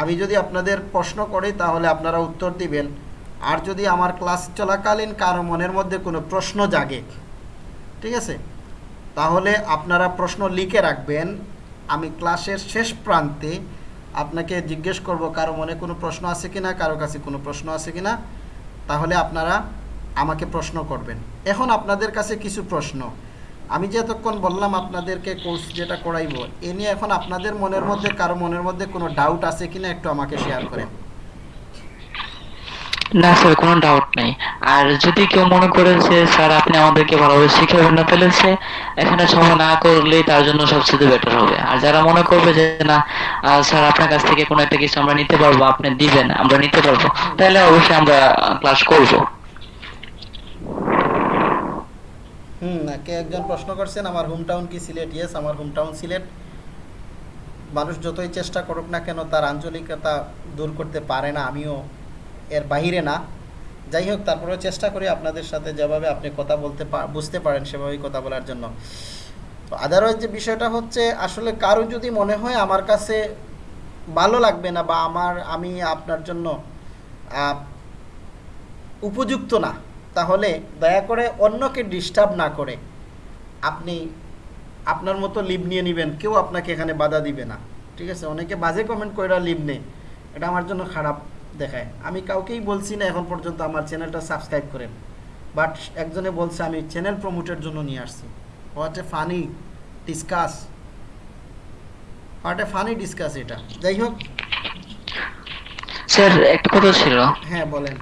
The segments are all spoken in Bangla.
আমি যদি আপনাদের প্রশ্ন করি, তাহলে আপনারা উত্তর দিবেন। আর যদি আমার ক্লাস চলাকালীন কারও মনের মধ্যে কোনো প্রশ্ন জাগে, ঠিক আছে? তাহলে আপনারা প্রশ্ন লিখে রাখবেন। আমি ক্লাসের শেষ প্রান্তে আপনাকে জিজ্ঞেস করব, কারও মনে কোনো প্রশ্ন আছে কি না কারও কাছে কোনো প্রশ্ন আছে কি না তাহলে আপনারা আমাকে প্রশ্ন করবেন। এখন আপনাদের কাছে কিছু প্রশ্ন। আমি যে এতক্ষণ বললাম আপনাদেরকে কোর্স যেটা করাইব, এ নিয়ে এখন আপনাদের মনের মধ্যে, কারও মনের মধ্যে কোনো ডাউট আছে কিনা একটু আমাকে শেয়ার করেন। না স্যার কোনো ডাউট নেই। আর যদি কেউ মনে করে যে, স্যার, আপনি আমাদেরকে ভালোভাবে শিখাবেন না তাহলে এখানে সময় না করলেই তার জন্য সবচেয়ে বেটার হবে। আর যারা মনে করবে যে, না স্যার, আপনার কাছ থেকে কোনো একটা কিছু আমরা নিতে পারব, আপনি দিবেন, আমরা নিতে পারব, তাহলে অবশ্যই আমরা ক্লাস করব। হুম কে একজন প্রশ্ন করছেন, আমার হোম টাউন কি সিলেট? ইয়েস আমার হোম টাউন সিলেট। মানুষ যতই চেষ্টা করুক না কেন, তার আঞ্চলিকতা দূর করতে পারে না, আমিও এর বাইরে না। যাই হোক, তারপরেও চেষ্টা করি আপনাদের সাথে যেভাবে আপনি কথা বলতে বুঝতে পারেন সেভাবেই কথা বলার জন্য। তো আদারওয়াইজ যে বিষয়টা হচ্ছে, আসলে কারও যদি মনে হয় আমার কাছে ভালো লাগবে না বা আমার, আমি আপনার জন্য উপযুক্ত না তাহলে দয়া করে অন্যকে ডিস্টার্ব না করে। আপনি আপনার মতো লিভ নিয়ে নেবেন কেউ আপনাকে এখানে বাধা দিবে না। ঠিক আছে? অনেকে বাজে কমেন্ট করে লিভ নেই এটা আমার জন্য খারাপ দেখায়। আমি কাউকেই বলছি না এখন পর্যন্ত আমার চ্যানেলটা সাবস্ক্রাইব করেন। বাট একজনে বলছে আমি চ্যানেল প্রমোটের জন্য নিয়ে আসছি। What a funny discuss what a funny discuss এটা। যাই হোক। স্যার একটা কথা ছিল। হ্যাঁ বলেন।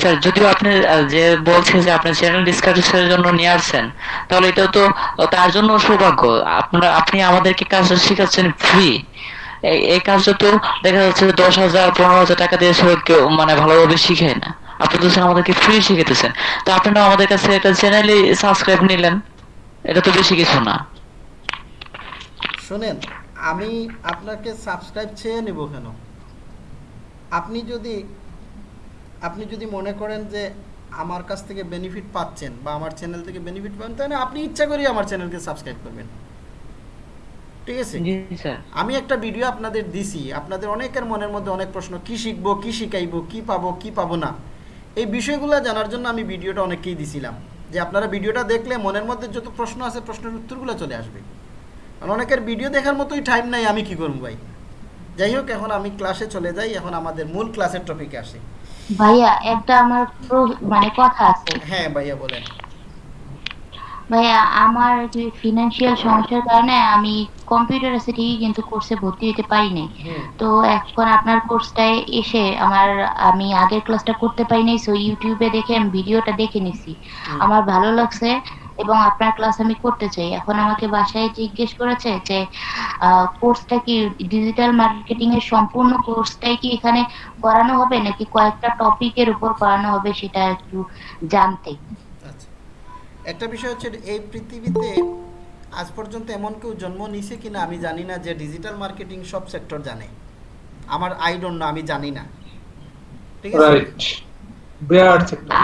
স্যার, যদিও আপনি যে বলছেন যে আপনি চ্যানেল ডিসকাশনের জন্য নিয়ে আসছেন, তাহলে এটা তো তার জন্য সৌভাগ্য। আপনারা, আপনি আমাদেরকে কাজটা শেখাচ্ছেন ফ্রি এই কাজটা তো দেখা যাচ্ছে দশ হাজার, পনেরো হাজার টাকা দিয়ে সে কেউ মানে ভালোভাবে শিখায় না। আপনি তো আমাদেরকে ফ্রি শিখাতেছেন তো আপনারা আমাদের কাছে একটা চ্যানেলে সাবস্ক্রাইব নিলেন। এটা তো বেশি কিছু না। শুনেন, আমি আপনাকে সাবস্ক্রাইব চেয়ে নেব কেন? আপনি যদি আপনি যদি মনে করেন যে আমার কাছ থেকে বেনিফিট পাচ্ছেন বা আমার চ্যানেল থেকে বেনিফিট পাবেন তাহলে আপনি ইচ্ছা করেই আমার চ্যানেলকে সাবস্ক্রাইব করবেন। ঠিক আছে? আমি একটা ভিডিও আপনাদের দিছি। আপনাদের অনেকের মনের মধ্যে অনেক প্রশ্ন কি শিখব কি শিখাইবো কি পাবো কি পাবো না? এই বিষয়গুলো জানার জন্য আমি ভিডিওটা অনেককেই দিছিলাম। যে আপনারা ভিডিওটা দেখলে মনের মধ্যে যত প্রশ্ন আছে প্রশ্নের উত্তরগুলো চলে আসবে। কারণ অনেকের ভিডিও দেখার মতোই টাইম নাই আমি কি করব ভাই? যাই হোক এখন আমি ক্লাসে চলে যাই এখন আমাদের মূল ক্লাসের টপিকে আসি। ভাইয়া একটা আমার মানে কথা আছে। হ্যাঁ ভাইয়া বলেন। ভাইয়া আমার যে ফিনান্সিয়াল সমস্যার কারণে আমি কম্পিউটার আছে ঠিকই কিন্তু কোর্সে ভর্তি হতে পারিনি। তো এখন আপনার কোর্সটায় এসে আমার আমি আগের ক্লাসটা করতে পারিনি সো ইউটিউবে দেখে আমি ভিডিওটা দেখে নিছি। আমার ভালো লাগছে। এবং আপনার ক্লাস আমি করতে চাই। এখন আমাকে বাসায় জিজ্ঞেস করেছে যে কোর্সটা কি ডিজিটাল মার্কেটিং এর সম্পূর্ণ কোর্সটাই কি এখানে করানো হবে নাকি কয়েকটা টপিকের উপর করানো হবে সেটা একটু জানতে? আচ্ছা। একটা বিষয় হচ্ছে এই পৃথিবীতে আজ পর্যন্ত এমন কেউ জন্ম নিছে কিনা আমি জানি না যে ডিজিটাল মার্কেটিং সব সেক্টর জানে। আমার আই ডোন্ট নো আমি জানি না। ঠিক আছে.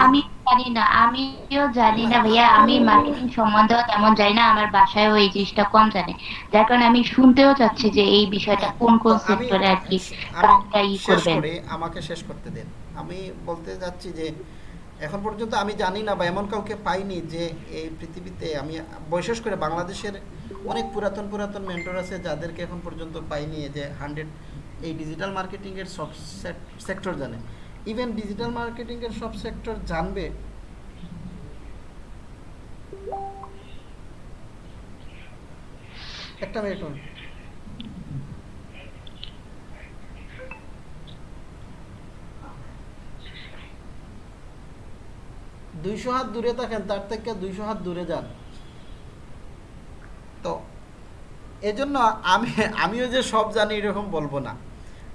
আমি জানি না আমিও জানি না ভাইয়া আমি মার্কেটিং সম্বন্ধেও তেমন জানি না আমার বাসায়ও এই জিনিসটা কম জানে। যার কারণে আমি শুনতেও চাচ্ছি যে এই বিষয়টা কোন কোন সেক্টরে আর কি কাজটা ই করবেন। আমাকে শেষ করতে দেন। আমি বলতে যাচ্ছি যে এখন পর্যন্ত আমি জানি না বা এমন কাউকে পাইনি যে এই পৃথিবীতে আমি বিশেষ করে বাংলাদেশের অনেক পুরাতন পুরাতন মেন্টর আছে যাদেরকে এখন পর্যন্ত পাইনি যে হান্ড্রেড এই ডিজিটাল মার্কেটিংয়ের সব সেক্টর জানে। ইভেন ডিজিটাল মার্কেটিংয়ের সব সেক্টর জানবে। একটা মিনিট দুইশো হাত দূরে থাকেন, তার থেকে দুইশো হাত দূরে যান। তো, এজন্য আমি, আমিও যে সব জানি এরকম বলব না।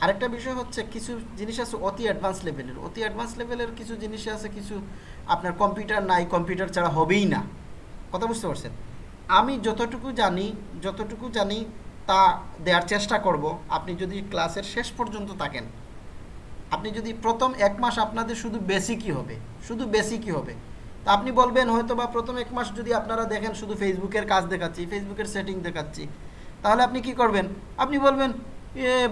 আরেকটা বিষয় হচ্ছে কিছু জিনিস আছে অতি অ্যাডভান্স লেভেলের অতি অ্যাডভান্স লেভেলের কিছু জিনিস আছে কিছু আপনার কম্পিউটার নাই কম্পিউটার ছাড়া হবেই না। কথা বুঝতে পারছেন? আমি যতটুকু জানি যতটুকু জানি তা দেওয়ার চেষ্টা করব। আপনি যদি ক্লাসের শেষ পর্যন্ত থাকেন, আপনি যদি প্রথম এক মাস আপনাদের শুধু বেশি বেসিকই হবে, শুধু বেশি বেসিকই হবে, তা আপনি বলবেন হয়তো বা প্রথম এক মাস যদি আপনারা দেখেন শুধু ফেসবুকের কাজ দেখাচ্ছি ফেসবুকের সেটিং দেখাচ্ছি, তাহলে আপনি কি করবেন? আপনি বলবেন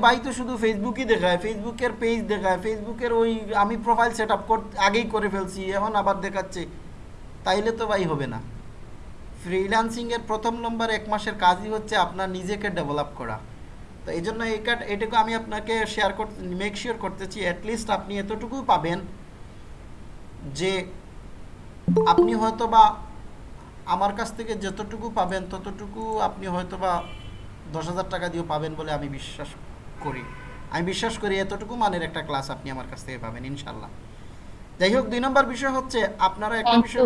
ভাই তো শুধু ফেসবুকই দেখায় ফেসবুকের পেজ দেখায় ফেসবুকের ওই আমি প্রোফাইল সেট আপ আগেই করে ফেলছি, এখন আবার দেখাচ্ছে। তাইলে তো ভাই হবে না। ফ্রিল্যান্সিংয়ের প্রথম নম্বর এক মাসের কাজই হচ্ছে আপনার নিজেকে ডেভেলপ করা। তো এই জন্য এই এটুকু আমি আপনাকে শেয়ার করতে মেক শিওর করতেছি অ্যাটলিস্ট আপনি এতটুকু পাবেন যে আপনি হয়তো বা আমার কাছ থেকে যতটুকু পাবেন, ততটুকু আপনি হয়তো বা দশ হাজার টাকা দিয়েও পাবেন বলে আমি বিশ্বাস করি। আমি বিশ্বাস করি এতটুকু মানের একটা ক্লাস আপনি আমার কাছ থেকে পাবেন ইনশাল্লাহ। যাই হোক দুই নম্বর বিষয় হচ্ছে আপনারা একটা বিষয়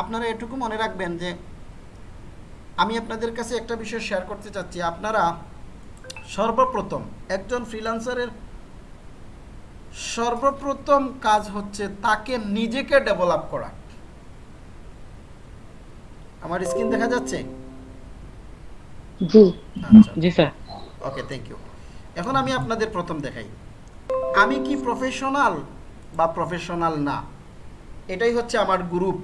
আপনারা এটুকু মনে রাখবেন যে আমি আপনাদের কাছে একটা বিষয় শেয়ার করতে চাচ্ছি। আপনারা সর্বপ্রথম একজন ফ্রিল্যান্সারের সর্বপ্রথম কাজ হচ্ছে তাকে নিজেকে ডেভেলপ করা। আমার স্ক্রিন দেখা যাচ্ছে? জি। জি স্যার। ওকে থ্যাংক ইউ এখন আমি আপনাদের প্রথম দেখাই। আমি কি প্রফেশনাল বা প্রফেশনাল না? এটাই হচ্ছে আমার গ্রুপ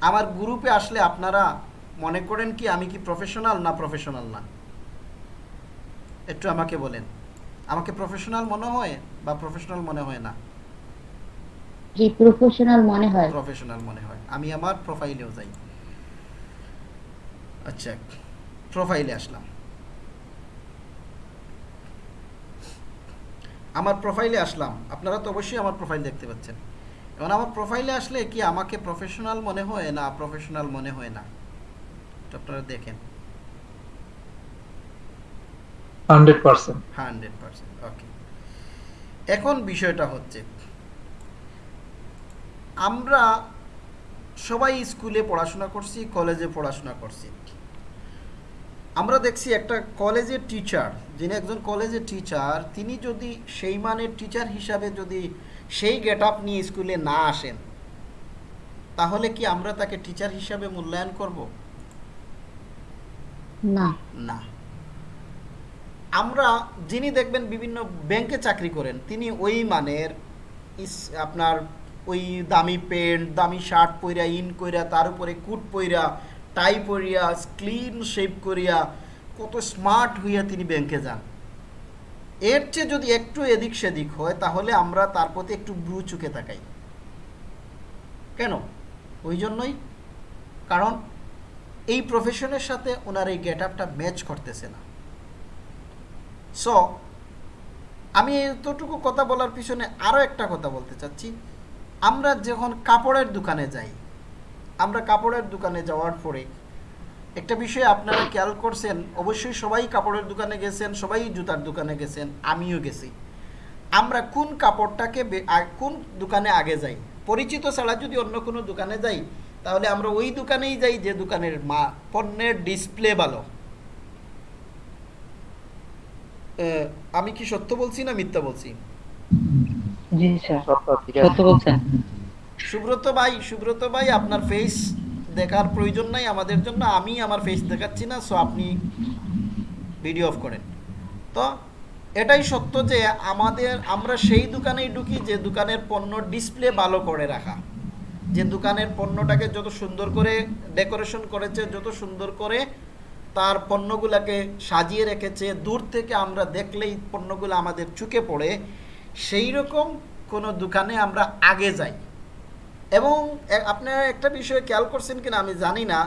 আমার গ্রুপে আসলে আপনারা মনে করেন কি আমি কি প্রফেশনাল না প্রফেশনাল না? একটু আমাকে বলেন। আমাকে প্রফেশনাল মনে হয় বা প্রফেশনাল মনে হয় না? জি প্রফেশনাল মনে হয়। প্রফেশনাল মনে হয়। আমি আমার প্রোফাইলেও যাই। আচ্ছা প্রোফাইলে আসলাম। আমার প্রোফাইলে আসলাম। আপনারা তো অবশ্যই আমার প্রোফাইল দেখতে পাচ্ছেন। এখন আমার প্রোফাইলে আসলে কি আমাকে প্রফেশনাল মনে হয় না প্রফেশনাল মনে হয় না? আপনারা দেখেন। Hundred percent. Hundred percent okay. এখন বিষয়টা হচ্ছে আমরা সবাই স্কুলে পড়াশোনা করছি কলেজে পড়াশোনা করছি। আমরা দেখছি একটা কলেজের টিচার যিনি একজন কলেজের টিচার তিনি যদি সেই মানের টিচার হিসাবে যদি সেই গেট আপ নিয়ে স্কুলে না আসেন তাহলে কি আমরা তাকে টিচার হিসাবে মূল্যায়ন করব? না। না। আমরা যিনি দেখবেন বিভিন্ন ব্যাংকে চাকরি করেন তিনি ওই মানের আপনার ওই দামি প্যান্ট দামি শার্ট পইরা ইন কইরা তার উপরে কুট পইরা টাই পরিয়া ক্লিন শেপ করিয়া, কত স্মার্ট হইয়া তিনি ব্যাংকে যান। এর চেয়ে যদি একটু এদিক সেদিক হয়, তাহলে আমরা তার প্রতি একটু ব্রু চুকে তাকাই। কেন? ওই জন্যই। কারণ এই প্রফেশনের সাথে ওনার এই গেট আপটা ম্যাচ করতেছে না। সো আমি এতটুকু কথা বলার পিছনে আরও একটা কথা বলতে চাচ্ছি। আমরা যখন কাপড়ের দোকানে যাই আমরা কাপড়ের দোকানে যাওয়ার পরে একটা বিষয় আপনারা খেয়াল করছেন অবশ্যই সবাই কাপড়ের দোকানে গেছেন সবাই জুতার দোকানে গেছেন আমিও গেছি। আমরা কোন কাপড়টাকে কোন দোকানে আগে যাই? পরিচিত ছাড়া যদি অন্য কোনো দোকানে যাই তাহলে আমরা ওই দোকানেই যাই যে দোকানের মা পণ্যের ডিসপ্লে ভালো। এ, আমি কি সত্য বলছি না মিথ্যা বলছি? জি স্যার। সত্য বলছেন। সুব্রত ভাই সুব্রত ভাই, আপনার ফেস দেখার প্রয়োজন নাই আমাদের জন্য। আমি আমার ফেস দেখাচ্ছি না সো আপনি ভিডিও অফ করেন। তো এটাই সত্য যে আমাদের, আমরা সেই দোকানেই ঢুকি যে দোকানের পণ্য ডিসপ্লে ভালো করে রাখা। যে দোকানের পণ্যটাকে যত সুন্দর করে ডেকোরেশন করেছে, যত সুন্দর করে তার পণ্যগুলোকে সাজিয়ে রেখেছে, দূর থেকে আমরা দেখলেই পণ্যগুলো আমাদের চুকে পড়ে। সেই রকম কোনো দোকানে আমরা আগে যাই। এবং আপনারা একটা বিষয়ে খেয়াল করছেন কিনা আমি জানি না।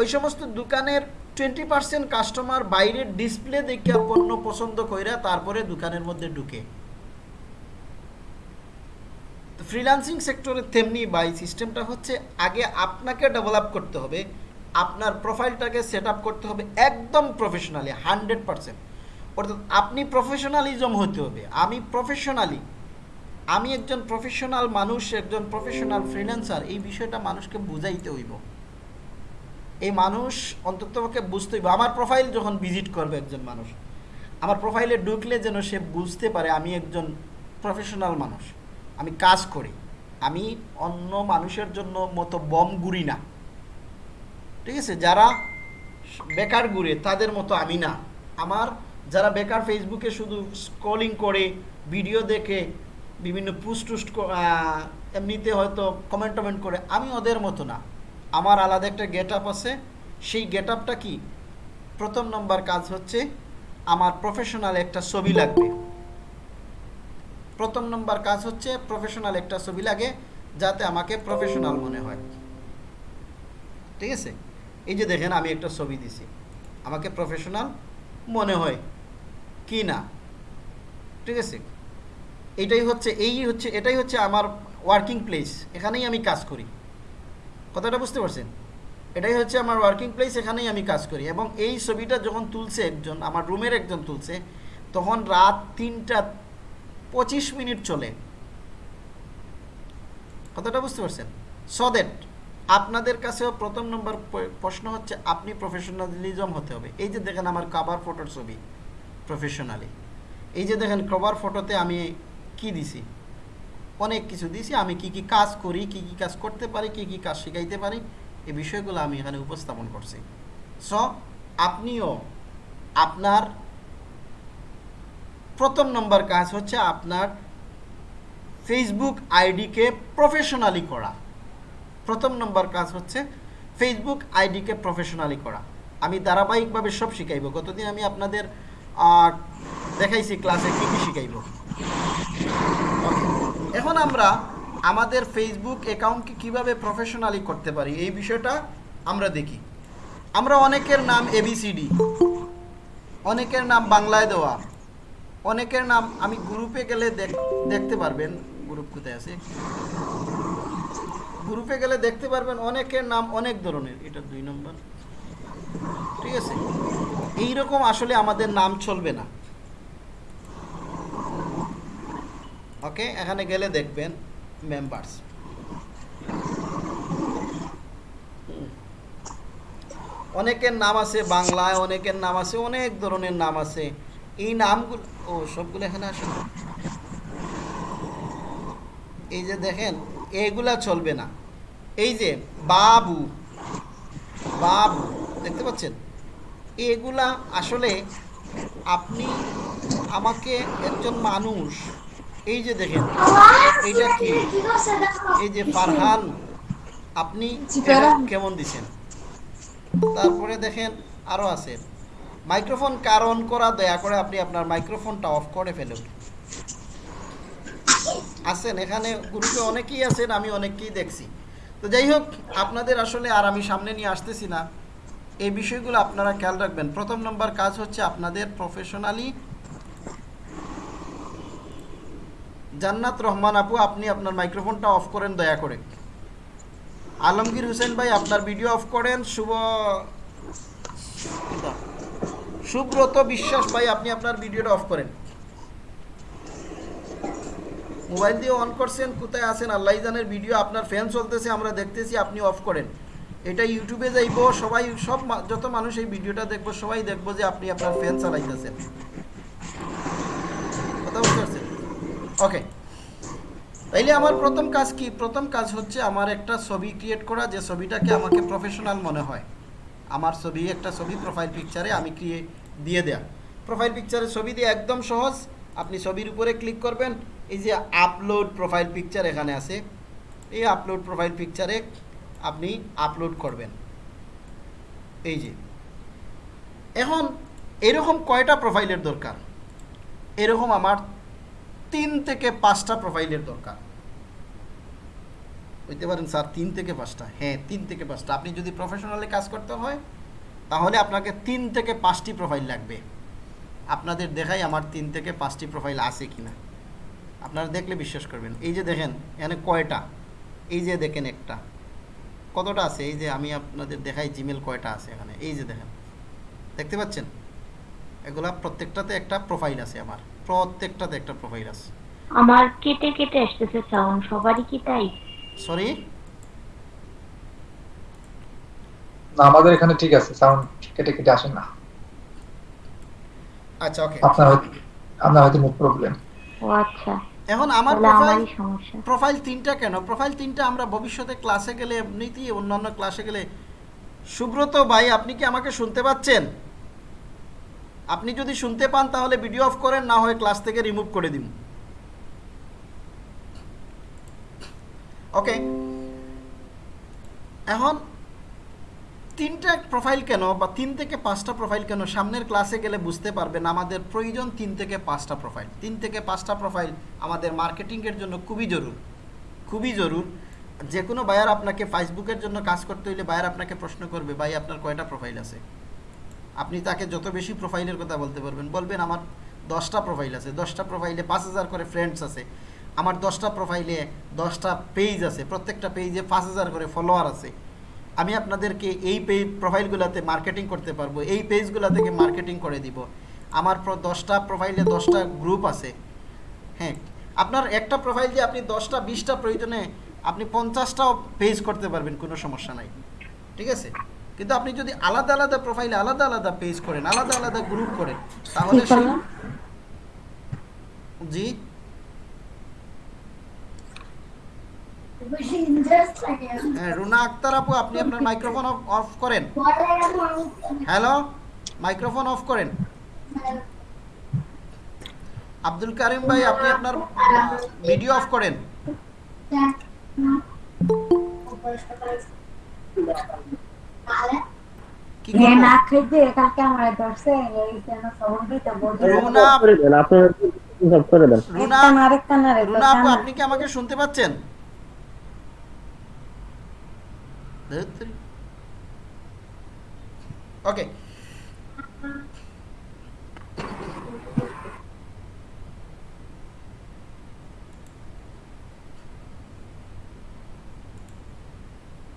ওই সমস্ত দোকানের টোয়েন্টি পার্সেন্ট কাস্টমার বাইরের ডিসপ্লে দেখে পণ্য পছন্দ কইরা তারপরে দোকানের মধ্যে ঢুকে। তো ফ্রিল্যান্সিং সেক্টরে তেমনি বাই সিস্টেমটা হচ্ছে আগে আপনাকে ডেভেলপ করতে হবে, আপনার প্রোফাইলটাকে সেট করতে হবে একদম প্রফেশনালি হান্ড্রেড পার্সেন্ট অর্থাৎ আপনি প্রফেশনালিজম হতে হবে, আমি প্রফেশনালি আমি একজন প্রফেশনাল মানুষ, একজন প্রফেশনাল ফ্রিল্যান্সার এই বিষয়টা মানুষকে বুঝাইতে হইব। এই মানুষ অন্ততপক্ষে বুঝতে হইব। আমার প্রোফাইল যখন ভিজিট করবে একজন মানুষ, আমার প্রোফাইলে ঢুকলে যেন সে বুঝতে পারে আমি একজন প্রফেশনাল মানুষ। আমি কাজ করি। আমি অন্য মানুষের জন্য মতো বম গুড়ি না। ঠিক আছে? যারা বেকার ঘুরে তাদের মতো আমি না। আমার যারা বেকার ফেসবুকে শুধু স্ক্রলিং করে ভিডিও দেখে বিভিন্ন পুস্ট টুস্ট এমনিতে হয়তো কমেন্ট টমেন্ট করে। আমি ওদের মতো না। আমার আলাদা একটা গেট আপ আছে। সেই গেট আপটা কি? প্রথম নম্বর কাজ হচ্ছে আমার প্রফেশনাল একটা ছবি লাগবে। প্রথম নম্বর কাজ হচ্ছে প্রফেশনাল একটা ছবি লাগে যাতে আমাকে প্রফেশনাল মনে হয়। ঠিক আছে? এই যে দেখেন আমি একটা ছবি দিছি। আমাকে প্রফেশনাল মনে হয় কি না? ঠিক আছে? এটাই হচ্ছে, এই হচ্ছে, এটাই হচ্ছে আমার ওয়ার্কিং প্লেস এখানেই আমি কাজ করি। কথাটা বুঝতে পারছেন? এটাই হচ্ছে আমার ওয়ার্কিং প্লেস এখানেই আমি কাজ করি। এবং এই ছবিটা যখন তুলছে একজন, আমার রুমের একজন তুলছে, তখন রাত তিনটা পঁচিশ মিনিট চলে। কথাটা বুঝতে পারছেন? সো দ্যাট আপনাদের কাছেও প্রথম নম্বর প্রশ্ন হচ্ছে, আপনি প্রফেশনালিজম হতে হবে। এই যে দেখেন আমার কাভার ফটোর ছবি প্রফেশনালি এই যে দেখেন কভার ফটোতে আমি কি দিছি? অনেক কিছু দিছি, আমি কি কি কাজ করি, কি কি কাজ করতে পারি, কি কি কাজ শিখাইতে পারি, এই বিষয়গুলো আমি এখানে উপস্থাপন করছি। সো আপনিও আপনার প্রথম নম্বর কাজ হচ্ছে আপনার ফেসবুক আইডিকে প্রফেশনালি করা। প্রথম নম্বর কাজ হচ্ছে ফেসবুক আইডিকে প্রফেশনালি করা। আমি ধারাবাহিকভাবে সব শিখাইব। গতদিন আমি আপনাদের দেখাইছি ক্লাসে কী কী শিখাইব. এখন আমরা আমাদের ফেসবুক অ্যাকাউন্টকে কীভাবে প্রফেশনালি করতে পারি, এই বিষয়টা আমরা দেখি। আমরা অনেকের নাম এবিসিডি অনেকের নাম বাংলায় দেওয়া, অনেকের নাম আমি গ্রুপে গেলে দেখ- দেখতে পারবেন গ্রুপ কোথায় আছে? গ্রুপে গেলে দেখতে পারবেন অনেকের নাম অনেক ধরনের, এটা দুই নম্বর, ঠিক আছে? এইরকম আসলে আমাদের নাম চলবে না। ওকে এখানে গেলে দেখবেন মেম্বার্স অনেকের নাম আছে বাংলায়, অনেকের নাম আছে, অনেক ধরনের নাম আছে। এই নামগুলো, ও, সবগুলো এখানে আসে এই যে দেখেন, এগুলা চলবে না। এই যে বাবু বাবু, দেখতে পাচ্ছেন? এগুলা আসলে আপনি, আমাকে একজন মানুষ এই যে দেখেন, এইটা কি? এই যে ফারহান, আপনি কেমন দিছেন? তারপরে দেখেন আরও আছে। মাইক্রোফোন কারণ করা, দয়া করে আপনি আপনার মাইক্রোফোনটা অফ করে ফেলুন। আছেন, এখানে গ্রুপে অনেকেই আছেন, আমি অনেককেই দেখছি। তো যাই হোক, আপনাদের আসলে আর আমি সামনে নিয়ে আসতেছি না। এই বিষয়গুলো আপনারা খেয়াল রাখবেন। প্রথম নম্বর কাজ হচ্ছে আপনাদের প্রফেশনালি জান্নাত রহমান আপু, আপনি আপনার মাইক্রোফোনটা অফ করেন, দয়া করে। আলমগীর হোসেন ভাই, আপনার ভিডিও অফ করেন। শুভ সুব্রত বিশ্বাস ভাই, আপনি আপনার ভিডিওটা অফ করেন। মোবাইল দিয়ে অন করছেন, কোথায় আছেন? আল্লাহ জানের ভিডিও আপনার ফ্যান চলতেছে, আমরা দেখতেছি, আপনি অফ করেন। এটা ইউটিউবে যাইবো, সবাই, সব যত মানুষ এই ভিডিওটা দেখব, সবাই দেখব যে আপনি আপনার ফ্যান চালাইতেছেন। কথা পারছেন? ওকে তাইলে আমার প্রথম কাজ কি? প্রথম কাজ হচ্ছে আমার একটা ছবি ক্রিয়েট করা, যে ছবিটাকে আমাকে প্রফেশনাল মনে হয়। আমার ছবি, একটা ছবি প্রোফাইল পিকচারে আমি ক্রিয়ে দিয়ে দেয়া। প্রোফাইল পিকচারে ছবি দিয়ে একদম সহজ। আপনি ছবির উপরে ক্লিক করবেন, এই যে আপলোড প্রোফাইল পিকচার এখানে আছে, এই আপলোড প্রোফাইল পিকচারে আপনি আপলোড করবেন। এই যে। এখন এরকম কয়টা প্রোফাইলের দরকার? এরকম আমার তিন থেকে পাঁচটা প্রোফাইলের দরকার। বুঝতে পারেন স্যার? তিন থেকে পাঁচটা। হ্যাঁ তিন থেকে পাঁচটা। আপনি যদি প্রফেশনালি কাজ করতে হয়, তাহলে আপনাকে তিন থেকে পাঁচটি প্রোফাইল লাগবে। আপনাদের দেখাই আমার তিন থেকে পাঁচটি প্রোফাইল আছে কিনা। আপনারা দেখলে বিশ্বাস করবেন। এই যে দেখেন, এখানে কয়টা? এই যে দেখেন একটা। কতটা আছে? এই যে আমি আপনাদের দেখাই জিমেল কয়টা আছে এখানে? এই যে দেখেন। দেখতে পাচ্ছেন? এগুলা প্রত্যেকটাতে একটা প্রোফাইল আছে আমার। প্রত্যেকটাতে একটা প্রোফাইল আছে। আমার কেটে কেটে আসতেছে সাউন্ড সবারই কি তাই? সরি না আমাদের এখানে ঠিক আছে সাউন্ড কেটে কেটে আসে না। আচ্ছা ওকে আপনার আপনার হয়তো মুখ প্রবলেম ও আচ্ছা। এখন আমার প্রোফাইল সমস্যা। প্রোফাইল তিনটা কেন? প্রোফাইল তিনটা আমরা ভবিষ্যতে ক্লাসে গেলে এমনিতেই অন্যান্য ক্লাসে গেলে সুব্রত ভাই আপনি কি আমাকে শুনতে পাচ্ছেন? আপনি যদি শুনতে পান, তাহলে ভিডিও অফ করেন, না হয় ক্লাস থেকে রিমুভ করে দিন। ওকে এখন তিনটা প্রোফাইল কেন, বা তিন থেকে পাঁচটা প্রোফাইল কেন সামনের ক্লাসে গেলে বুঝতে পারবেন আমাদের প্রয়োজন তিন থেকে পাঁচটা প্রোফাইল তিন থেকে পাঁচটা প্রোফাইল আমাদের মার্কেটিংয়ের জন্য খুবই জরুর। খুবই জরুর। যে কোনো বায়ার আপনাকে ফেসবুকের জন্য কাজ করতে হইলে বায়ার আপনাকে প্রশ্ন করবে, ভাই, আপনার কয়টা প্রোফাইল আছে? আপনি তাকে যত বেশি প্রোফাইলের কথা বলতে পারবেন, বলবেন আমার দশটা প্রোফাইল আছে, দশটা প্রোফাইলে পাঁচ হাজার করে ফ্রেন্ডস আছে, আমার দশটা প্রোফাইলে দশটা পেজ আছে, প্রত্যেকটা পেজে পাঁচ হাজার করে ফলোয়ার আছে। আমি আপনাদেরকে এই পেজ প্রোফাইলগুলোতে মার্কেটিং করতে পারব, এই পেজগুলো থেকে মার্কেটিং করে দিব। আমার দশটা প্রোফাইলে দশটা গ্রুপ আছে। হ্যাঁ আপনার একটা প্রোফাইল দিয়ে আপনি দশটা, বিশটা প্রয়োজনে আপনি পঞ্চাশটাও পেজ করতে পারবেন, কোনো সমস্যা নাই। ঠিক আছে? কিন্তু আপনি যদি আলাদা আলাদা প্রোফাইলে আলাদা আলাদা পেজ করেন আলাদা আলাদা গ্রুপ করেন তাহলে? জি? হ্যাঁ রুনা আক্তার আপু আপনি আপনার মাইক্রোফোন অফ করেন। হ্যালো মাইক্রোফোন অফ করেন। আব্দুল কারিম ভাই আপনি আপনার ভিডিও অফ করেন। কি এ আপনি কি আমাকে শুনতে পাচ্ছেন ওকে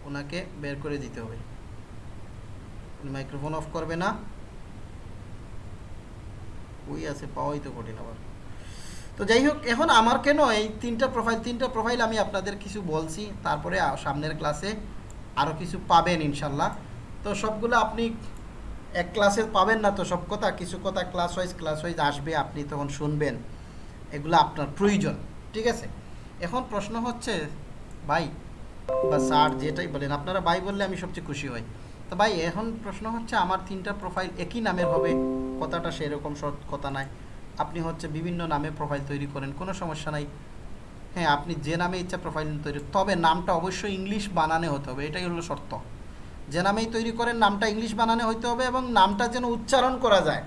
ওনাকে বের করে দিতে হবে মাইক্রোফোন অফ করবে না। ওই আছে, পাওয়াই তো কঠিন আবার। তো যাই হোক, এখন আমার কেন এই তিনটা প্রোফাইল তিনটা প্রোফাইল আমি আপনাদের কিছু বলছি, তারপরে সামনের ক্লাসে আরও কিছু পাবেন ইনশাল্লাহ। তো সবগুলো আপনি এক ক্লাসে পাবেন না তো সব কথা, কিছু কথা ক্লাস ওয়াইজ ক্লাস ওয়াইজ আসবে, আপনি তখন শুনবেন। এগুলো আপনার প্রয়োজন, ঠিক আছে? এখন প্রশ্ন হচ্ছে, ভাই বা স্যার যেটাই বলেন, আপনারা ভাই বললে আমি সবচেয়ে খুশি হই। তো ভাই, এখন প্রশ্ন হচ্ছে আমার তিনটা প্রোফাইল একই নামের হবে, কথাটা সেরকম সৎ কথা নাই। আপনি হচ্ছে বিভিন্ন নামে প্রোফাইল তৈরি করেন, কোনো সমস্যা নাই। হ্যাঁ আপনি যে নামে ইচ্ছা প্রোফাইল তৈরি, তবে নামটা অবশ্যই ইংলিশ বানানে হতে হবে, এটাই হলো শর্ত। যে নামেই তৈরি করেন, নামটা ইংলিশ বানানে হতে হবে এবং নামটা যেন উচ্চারণ করা যায়।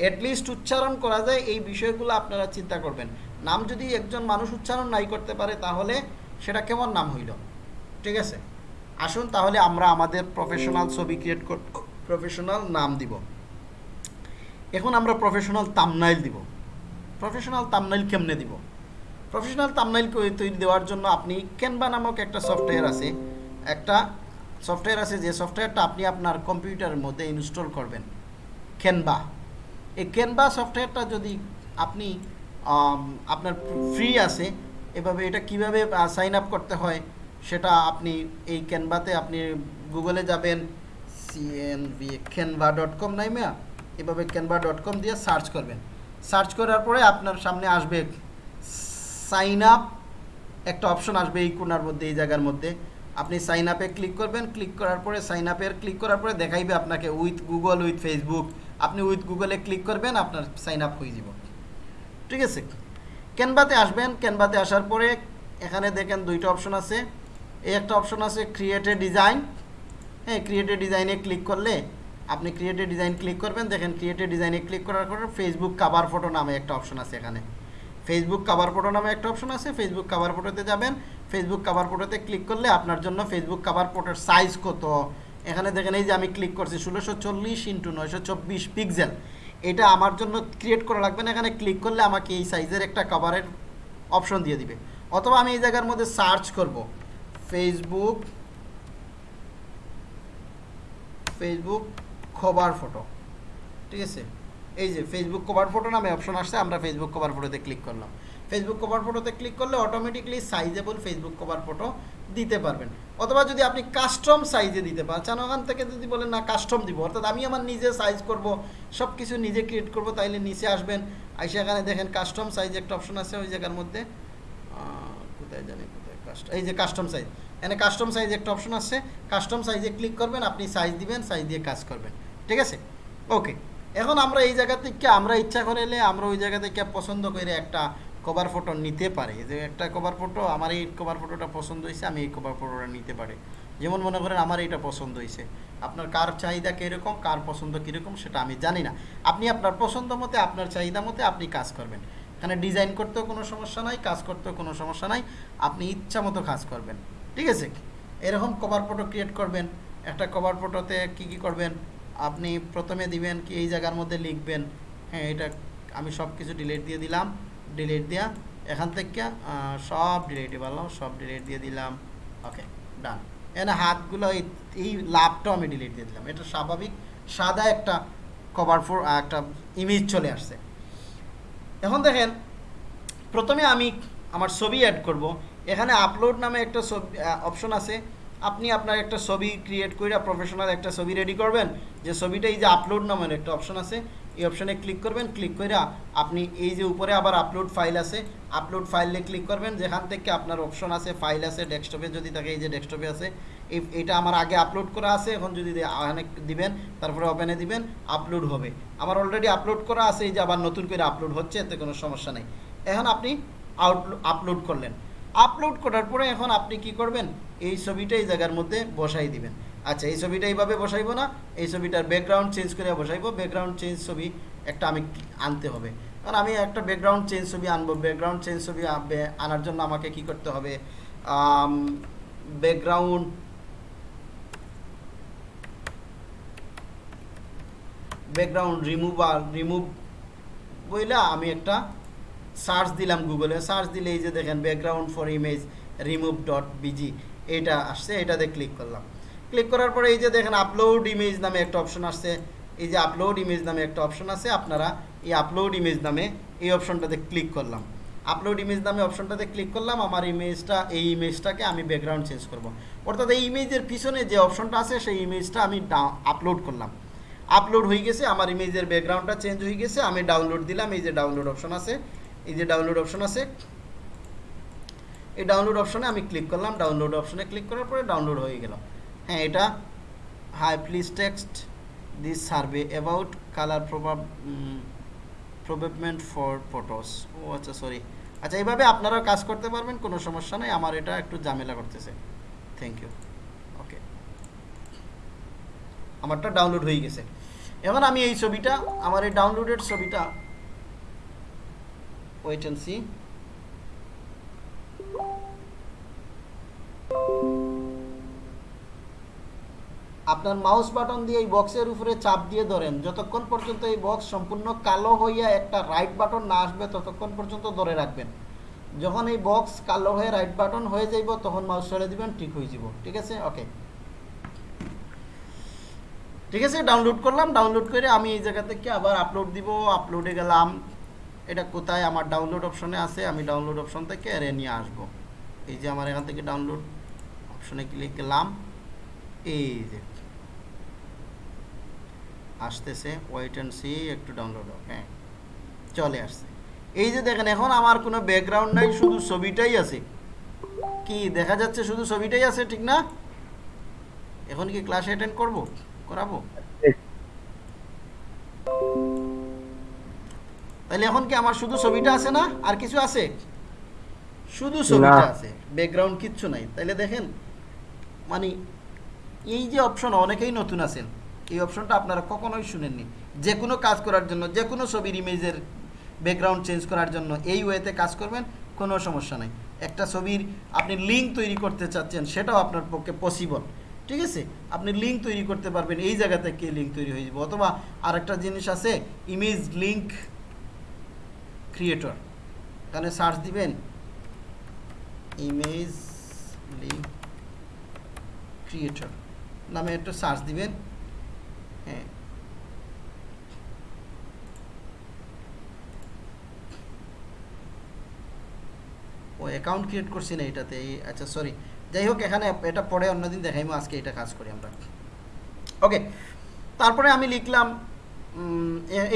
অ্যাটলিস্ট উচ্চারণ করা যায়, এই বিষয়গুলো আপনারা চিন্তা করবেন। নাম যদি একজন মানুষ উচ্চারণ নাই করতে পারে, তাহলে সেটা কেমন নাম হইল? ঠিক আছে? আসুন তাহলে আমরা আমাদের প্রফেশনাল ছবি ক্রিয়েট কর প্রফেশনাল নাম দিব। এখন আমরা প্রফেশনাল তামনাইল দিব। প্রফেশনাল তামনাইল কেমনে দিব? প্রফেশনাল তামনাইল তৈরি দেওয়ার জন্য আপনি ক্যানভা নামক একটা সফটওয়্যার আছে। একটা সফটওয়্যার আছে, যে সফটওয়্যারটা আপনি আপনার কম্পিউটারের মধ্যে ইনস্টল করবেন। ক্যানভা এই ক্যানভা সফটওয়্যারটা যদি আপনি আপনার ফ্রি আছে, এভাবে এটা কীভাবে সাইন আপ করতে হয় সেটা আপনি এই ক্যানভাতে আপনি গুগলে যাবেন সিএনভি ক্যানভা ডট কম নাই নাইমা এভাবে ক্যানভা ডট কম দিয়ে সার্চ করবেন। সার্চ করার পরে আপনার সামনে আসবে সাইন আপ, একটা অপশন আসবে এই কোনার মধ্যে, এই জায়গার মধ্যে। আপনি সাইন আপে ক্লিক করবেন, ক্লিক করার পরে সাইন আপের ক্লিক করার পরে দেখাইবে আপনাকে উইথ গুগল, উইথ ফেসবুক। আপনি উইথ গুগলে ক্লিক করবেন, আপনার সাইন আপ হয়ে যাব। ঠিক আছে? ক্যানভাতে আসবেন, ক্যানভাতে আসার পরে এখানে দেখেন দুইটা অপশন আছে। এই একটা অপশন আছে ক্রিয়েটে ডিজাইন হ্যাঁ ক্রিয়েটে ডিজাইনে ক্লিক করলে আপনি ক্রিয়েটে ডিজাইন ক্লিক করবেন। দেখেন ক্রিয়েটে ডিজাইনে ক্লিক করার পর ফেসবুক কাভার ফটো নামে একটা অপশন আছে এখানে। ফেসবুক কাভার ফটো নামে একটা অপশন আছে। ফেসবুক কাভার ফটোতে যাবেন। ফেসবুক কাভার ফটোতে ক্লিক করলে আপনার জন্য ফেসবুক কাভার ফটোর সাইজ কত? এখানে দেখেন এই যে আমি ক্লিক করছি ষোলোশো চল্লিশ ইন্টু নয়শো চব্বিশ পিক্সেল এটা আমার জন্য ক্রিয়েট করা লাগবে না। এখানে ক্লিক করলে আমাকে এই সাইজের একটা কাভারের অপশন দিয়ে দিবে। অথবা আমি এই জায়গার মধ্যে সার্চ করব। ফেসবুক ফেসবুক কভার ফটো ঠিক আছে? এই যে ফেসবুক কভার ফটো নামে অপশন আসছে, আমরা ফেসবুক কভার ফটোতে ক্লিক করলাম। ফেসবুক কভার ফটোতে ক্লিক করলে automatically sizable Facebook cover photo দিতে পারবেন। অথবা যদি আপনি কাস্টম সাইজে দিতে পারেন চান ওখান থেকে যদি বলেন, না কাস্টম দিব। অর্থাৎ আমি আমার নিজে সাইজ করব সব কিছু নিজে ক্রিয়েট করব, তাইলে নিচে আসবেন। আইসে এখানে দেখেন কাস্টম সাইজ একটা অপশন আছে, ওই জায়গার মধ্যে কোথায় জানি এই যে কাস্টম সাইজ এখানে কাস্টম সাইজ একটা অপশন আছে কাস্টম সাইজে ক্লিক করবেন, আপনি সাইজ দিবেন সাইজ দিয়ে কাজ করবেন। ঠিক আছে? ওকে এখন আমরা এই জায়গা থেকে, আমরা ইচ্ছা করে এলে আমরা ওই জায়গা থেকে পছন্দ করে একটা কভার ফটো নিতে পারি। যে একটা কভার ফটো আমার এই কভার ফটোটা পছন্দ হয়েছে, আমি এই কভার ফটোটা নিতে পারি। যেমন মনে করেন আমার এইটা পছন্দ হয়েছে। আপনার কার চাহিদা কীরকম, কার পছন্দ কীরকম, সেটা আমি জানি না। আপনি আপনার পছন্দ মতে, আপনার চাহিদা মতে আপনি কাজ করবেন। এখানে ডিজাইন করতেও কোনো সমস্যা নাই, কাজ করতেও কোনো সমস্যা নাই, আপনি ইচ্ছা মতো কাজ করবেন। ঠিক আছে? এরকম কভার ফটো ক্রিয়েট করবেন, একটা কভার ফটোতে কী কী করবেন, আপনি প্রথমে দিবেন কি এই জায়গার মধ্যে লিখবেন হ্যাঁ এটা আমি সব কিছু ডিলিট দিয়ে দিলাম ডিলিট দেওয়া এখান থেকে সব ডিলিট পারলাম সব ডিলিট দিয়ে দিলাম ওকে ডান এখানে হাতগুলো এই এই লাভটাও আমি ডিলিট দিয়ে দিলাম। এটা স্বাভাবিক, সাদা একটা কভার ফোর একটা ইমেজ চলে আসছে। এখন দেখেন, প্রথমে আমি আমার ছবি অ্যাড করব। এখানে আপলোড নামে একটা ছবি অপশন আছে। আপনি আপনার একটা ছবি ক্রিয়েট করে প্রফেশনাল একটা ছবি রেডি করবেন। যে ছবিটা এই যে আপলোড নামের একটা অপশন আছে, এই অপশনে ক্লিক করবেন। ক্লিক করে আপনি এই যে উপরে আবার আপলোড ফাইল আছে আপলোড ফাইলে ক্লিক করবেন। যেখান থেকে আপনার অপশন আছে ফাইল আছে ডেস্কটপে যদি থাকে, এই যে ডেস্কটপে আছে এটা আমার আগে আপলোড করা আছে, এখন যদি এখানে দিবেন, তারপরে ওপেনে দিবেন আপলোড হবে। আমার অলরেডি আপলোড করা আছে, এই যে আবার নতুন করে আপলোড হচ্ছে, এতে কোনো সমস্যা নেই। এখন আপনি আউট আপলোড করলেন। আপলোড করার পরে এখন আপনি কি করবেন? এই ছবিটা এই জায়গার মধ্যে বসাই দিবেন। আচ্ছা এই ছবিটা এইভাবে বসাইবো না, এই ছবিটার ব্যাকগ্রাউন্ড চেঞ্জ করে বসাইবো। ব্যাকগ্রাউন্ড চেঞ্জ ছবি একটা আমি আনতে হবে। কারণ আমি একটা ব্যাকগ্রাউন্ড চেঞ্জ ছবি আনব। ব্যাকগ্রাউন্ড চেঞ্জ ছবি আনবে- আনার জন্য আমাকে কি করতে হবে? ব্যাকগ্রাউন্ড ব্যাকগ্রাউন্ড রিমুভার রিমুভ বইলা আমি একটা সার্চ দিলাম গুগলে সার্চ দিলে এই যে দেখেন background for image remove dot BG এটা আসছে, এটাতে ক্লিক করলাম। ক্লিক করার পরে এই যে দেখেন আপলোড ইমেজ নামে একটা অপশন আসছে। এই যে আপলোড ইমেজ নামে একটা অপশন আছে, আপনারা এই আপলোড ইমেজ নামে এই অপশনটাতে ক্লিক করলাম। আপলোড ইমেজ নামে অপশনটাতে ক্লিক করলাম, আমার ইমেজটা এই ইমেজটাকে আমি ব্যাকগ্রাউন্ড চেঞ্জ করব। অর্থাৎ এই ইমেজের পিছনে যে অপশনটা আছে, সেই ইমেজটা আমি আপলোড করলাম। আপলোড হয়ে গেছে, আমার ইমেজের ব্যাকগ্রাউন্ডটা চেঞ্জ হয়ে গেছে, আমি ডাউনলোড দিলাম, এই যে ডাউনলোড অপশন আছে, এই যে ডাউনলোড অপশন আছে। এই ডাউনলোড অপশনে আমি ক্লিক করলাম ডাউনলোড অপশনে ক্লিক করার পরে ডাউনলোড হয়ে গেল। হ্যাঁ এটা hi please text this survey about colour প্রভাব প্রবেবমেন্ট ফর ফটোস ও আচ্ছা সরি আচ্ছা এইভাবে আপনারাও কাজ করতে পারবেন, কোনো সমস্যা নেই, আমার এটা একটু ঝামেলা করতেছে। থ্যাংক ইউ ওকে আমারটা ডাউনলোড হয়ে গেছে। এখন আমি এই ছবিটা, আমার এই ডাউনলোডেড ছবিটা ওয়েট সি আপনার মাউস বাটন দিয়ে এই বক্সের উপরে চাপ দিয়ে ধরেন। যতক্ষণ পর্যন্ত এই বক্স সম্পূর্ণ কালো হইয়া একটা রাইট বাটন না আসবে, ততক্ষণ পর্যন্ত ধরে রাখবেন। যখন এই বক্স কালো হয়ে রাইট বাটন হয়ে যাইব, তখন মাউস ছেড়ে দিবেন, ঠিক হয়ে যাব ঠিক আছে? ওকে ঠিক আছে? ডাউনলোড করলাম ডাউনলোড করে আমি এই জায়গা থেকে আবার আপলোড দিব আপলোডে গেলাম। এটা কোথায়? আমার ডাউনলোড অপশনে আছে, আমি ডাউনলোড অপশন থেকে এরে নিয়ে আসব। এই যে আমার এখান থেকে ডাউনলোড অপশনে ক্লিক করলাম। এই যে। আসতেছে ওয়েট অ্যান্ড সি একটু ডাউনলোড হ্যাঁ। চলে আসছে। এই যে দেখেন, এখন আমার কোনো ব্যাকগ্রাউন্ড নাই, শুধু ছবিটাই আছে। কি, দেখা যাচ্ছে শুধু ছবিটাই আছে, ঠিক না? এখন কি ক্লাস অ্যাটেন্ড করব? করাবো? তাহলে এখন কি আমার শুধু ছবিটা আছে না? আর কিছু আছে? শুধু ছবিটা আছে ব্যাকগ্রাউন্ড কিচ্ছু নাই। তাইলে দেখেন মানে এই যে অপশন অনেকেই নতুন আছেন। এই অপশনটা আপনারা কখনোই শুনেননি। যে কোনো কাজ করার জন্য যে কোনো ছবির ইমেজের ব্যাকগ্রাউন্ড চেঞ্জ করার জন্য এই ওয়েতে কাজ করবেন কোনো সমস্যা নাই। একটা ছবির আপনি লিঙ্ক তৈরি করতে চাচ্ছেন সেটাও আপনার পক্ষে পসিবল ঠিক আছে? আপনি লিঙ্ক তৈরি করতে পারবেন, এই জায়গা থেকে লিঙ্ক তৈরি হয়ে যাবে। অথবা আরেকটা জিনিস আছে ইমেজ লিঙ্ক ক্রিয়েটর এখানে সার্চ দিবেন ইমেজ লিঙ্ক ক্রিয়েটর নামে একটু সার্চ দিবেন হ্যাঁ। ও অ্যাকাউন্ট ক্রিয়েট করছি না এটাতে আচ্ছা সরি যাই হোক এখানে এটা পরে অন্যদিন দেখাইমো, আজকে এটা কাজ করি আমরা। ওকে তারপরে আমি লিখলাম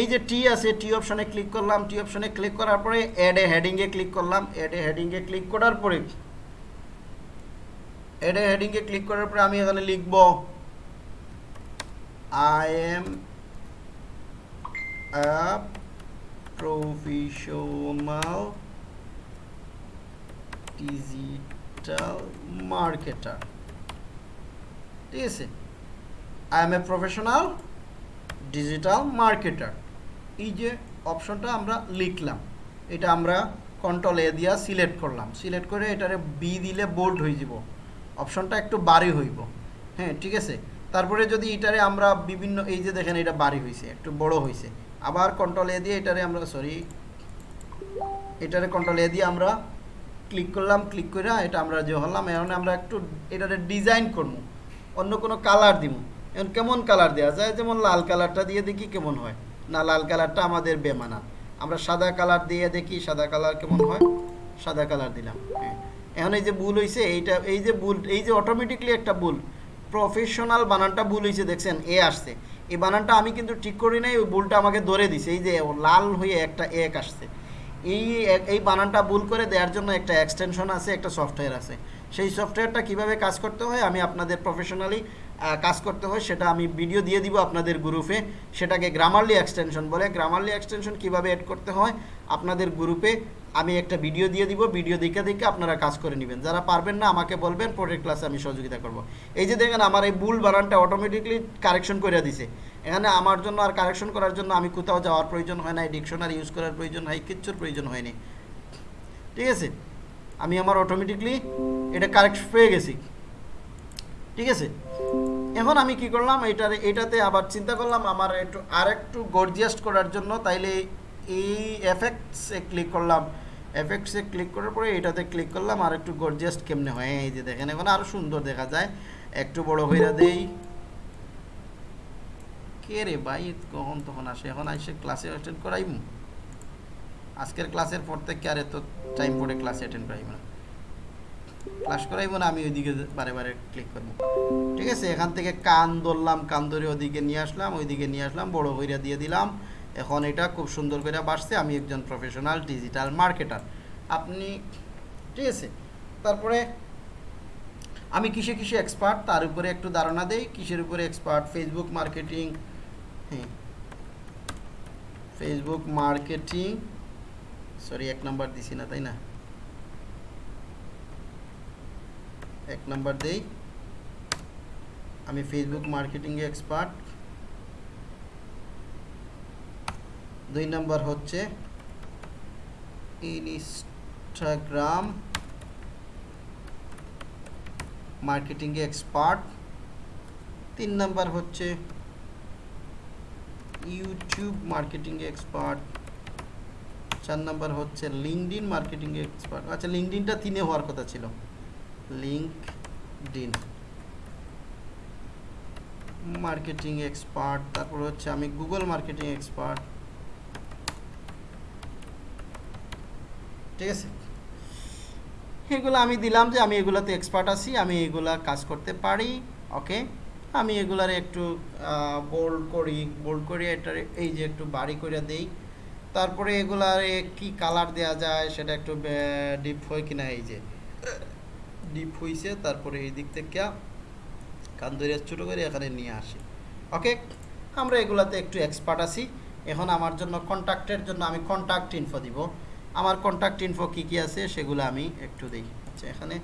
এই যে টি আছে টি অপশনে ক্লিক করলাম টি অপশনে ক্লিক করার পরে অ্যাড এ হেডিংয়ে ক্লিক করলাম অ্যাড এ হেডিংয়ে ক্লিক করার পরে অ্যাড এ হেডিংয়ে ক্লিক করার পরে আমি এখানে লিখব I am professional digital marketer ঠিক আছে? I am a professional digital marketer এই যে অপশনটা আমরা লিখলাম, এটা আমরা কন্ট্রোল এ দিয়া সিলেক্ট করলাম। সিলেক্ট করে এটারে বি দিলে বোল্ড হয়ে যাব। অপশনটা একটু বাড়ি হইব। হ্যাঁ ঠিক আছে? তারপরে যদি এটারে আমরা বিভিন্ন, এই যে দেখেন এটা বাড়ি হয়েছে একটু বড় হয়েছে আবার কন্ট্রোল এ দিয়ে এটারে আমরা সরি এটারে কন্ট্রোল এ দিয়ে আমরা ক্লিক করলাম ক্লিক করে এটা আমরা যে হলাম, এখন আমরা একটু এটারে ডিজাইন করব। অন্য কোনো কালার দিব। এখন কেমন কালার দেওয়া যায়? যেমন লাল কালারটা দিয়ে দেখি কেমন হয়। না, লাল কালারটা আমাদের বেমানা। আমরা সাদা কালার দিয়ে দেখি, সাদা কালার কেমন হয়? সাদা কালার দিলাম হ্যাঁ। এখন এই যে ভুল হয়েছে এইটা, এই যে ভুল, এই যে অটোমেটিকলি একটা ভুল প্রফেশনাল বানানটা ভুল হয়েছে দেখছেন? এ আসছে। এই বানানটা আমি কিন্তু ঠিক করি নাই, ওই ভুলটা আমাকে ধরে দিছে। এই যে লাল হয়ে একটা এক আসছে। এই এই বানানটা ভুল করে দেওয়ার জন্য একটা এক্সটেনশন আছে, একটা সফটওয়্যার আছে। সেই সফটওয়্যারটা কীভাবে কাজ করতে হয়, আমি আপনাদের প্রফেশনালি কাজ করতে হয়, সেটা আমি ভিডিও দিয়ে দিব আপনাদের গ্রুপে সেটাকে গ্রামারলি এক্সটেনশন বলে। গ্রামারলি এক্সটেনশন কীভাবে অ্যাড করতে হয়, আপনাদের গ্রুপে আমি একটা ভিডিও দিয়ে দিব। ভিডিও দেখে দেখে আপনারা কাজ করে নেবেন। যারা পারবেন না, আমাকে বলবেন, পরের ক্লাসে আমি সহযোগিতা করব। এই যে দেখেন, আমার এই ভুল বানানটা অটোমেটিকলি কারেকশন করে দিছে। এখানে আমার জন্য আর কারেকশন করার জন্য আমি কোথাও যাওয়ার প্রয়োজন হয় না ডিকশনারি ইউজ করার প্রয়োজন হয়, কিচ্ছুর প্রয়োজন হয়নি। ঠিক আছে? আমি আমার অটোমেটিকলি এটা কারেক্ট পেয়ে গেছি। ঠিক আছে? এখন আমি কি করলাম এটার এটাতে আবার চিন্তা করলাম, আমার একটু আর একটু গর্জিয়াস্ট করার জন্য তাইলে এই এফেক্টসে ক্লিক করলাম। এফেক্টসে ক্লিক করার পরে এটাতে ক্লিক করলাম, আর একটু গর্জিয়াস্ট কেমনে হয়, এই যে দেখেন, এখন আরও সুন্দর দেখা যায়। একটু বড় হইরা দেই। কে রে ভাই? কখন তখন আসে? এখন আইসে ক্লাসে অ্যাটেন্ড করাইম? আজকের ক্লাসের পর থেকে আর এত টাইম পরে ক্লাসে অ্যাটেন্ড করাইব না। ক্লাস করাইব না, আমি ওইদিকে বারে বারে ক্লিক করব। ঠিক আছে, এখান থেকে কান ধরলাম, কান ধরে ওদিকে নিয়ে আসলাম, ওইদিকে নিয়ে আসলাম, বড় হইরা দিয়ে দিলাম। এখন এটা খুব সুন্দর করে বাড়ছে আমি একজন প্রফেশনাল ডিজিটাল মার্কেটার আপনি, ঠিক আছে, তারপরে আমি কিসে কিসে এক্সপার্ট তার উপরে একটু ধারণা দেই। কিসের উপরে এক্সপার্ট ফেসবুক মার্কেটিং হ্যাঁ। ফেসবুক মার্কেটিং সরি এক নাম্বার দিছি না, তাই না? এক নাম্বার দেই। আমি ফেসবুক মার্কেটিংয়ে এক্সপার্ট দুই নাম্বার হচ্ছে ইনস্টাগ্রাম মার্কেটিংয়ে এক্সপার্ট তিন নাম্বার হচ্ছে ইউটিউব মার্কেটিংয়ে এক্সপার্ট চার নাম্বার হচ্ছে লিঙ্কডিন মার্কেটিংয়ে এক্সপার্ট আচ্ছা লিঙ্কডিনটা তিনে হওয়ার কথা ছিল। লিঙ্কডিন মার্কেটিং এক্সপার্ট তারপর হচ্ছে আমি গুগল মার্কেটিং এক্সপার্ট ঠিক আছে? এগুলো আমি দিলাম যে আমি এগুলোতে এক্সপার্ট আছি, আমি এগুলা কাজ করতে পারি ওকে আমি এগুলার একটু বোল্ড করি বোল্ড করি, এটার এই যে একটু বাড়ি করে দেই। তারপরে এগুলারে কি কালার দেওয়া যায় সেটা একটু ডিপ হয় কিনা এই যে। ডিপ হইছে, তারপরে এই দিক থেকে কান ছোটো করে, এখানে নিয়ে আসি। ওকে আমরা এগুলাতে একটু এক্সপার্ট আছি। এখন আমার জন্য কন্ট্যাক্টের জন্য আমি কন্ট্যাক্ট ইনফো দিব। আমার কন্ট্যাক্ট ইনফো কী কী আছে সেগুলো আমি একটু দিই আচ্ছা এখানে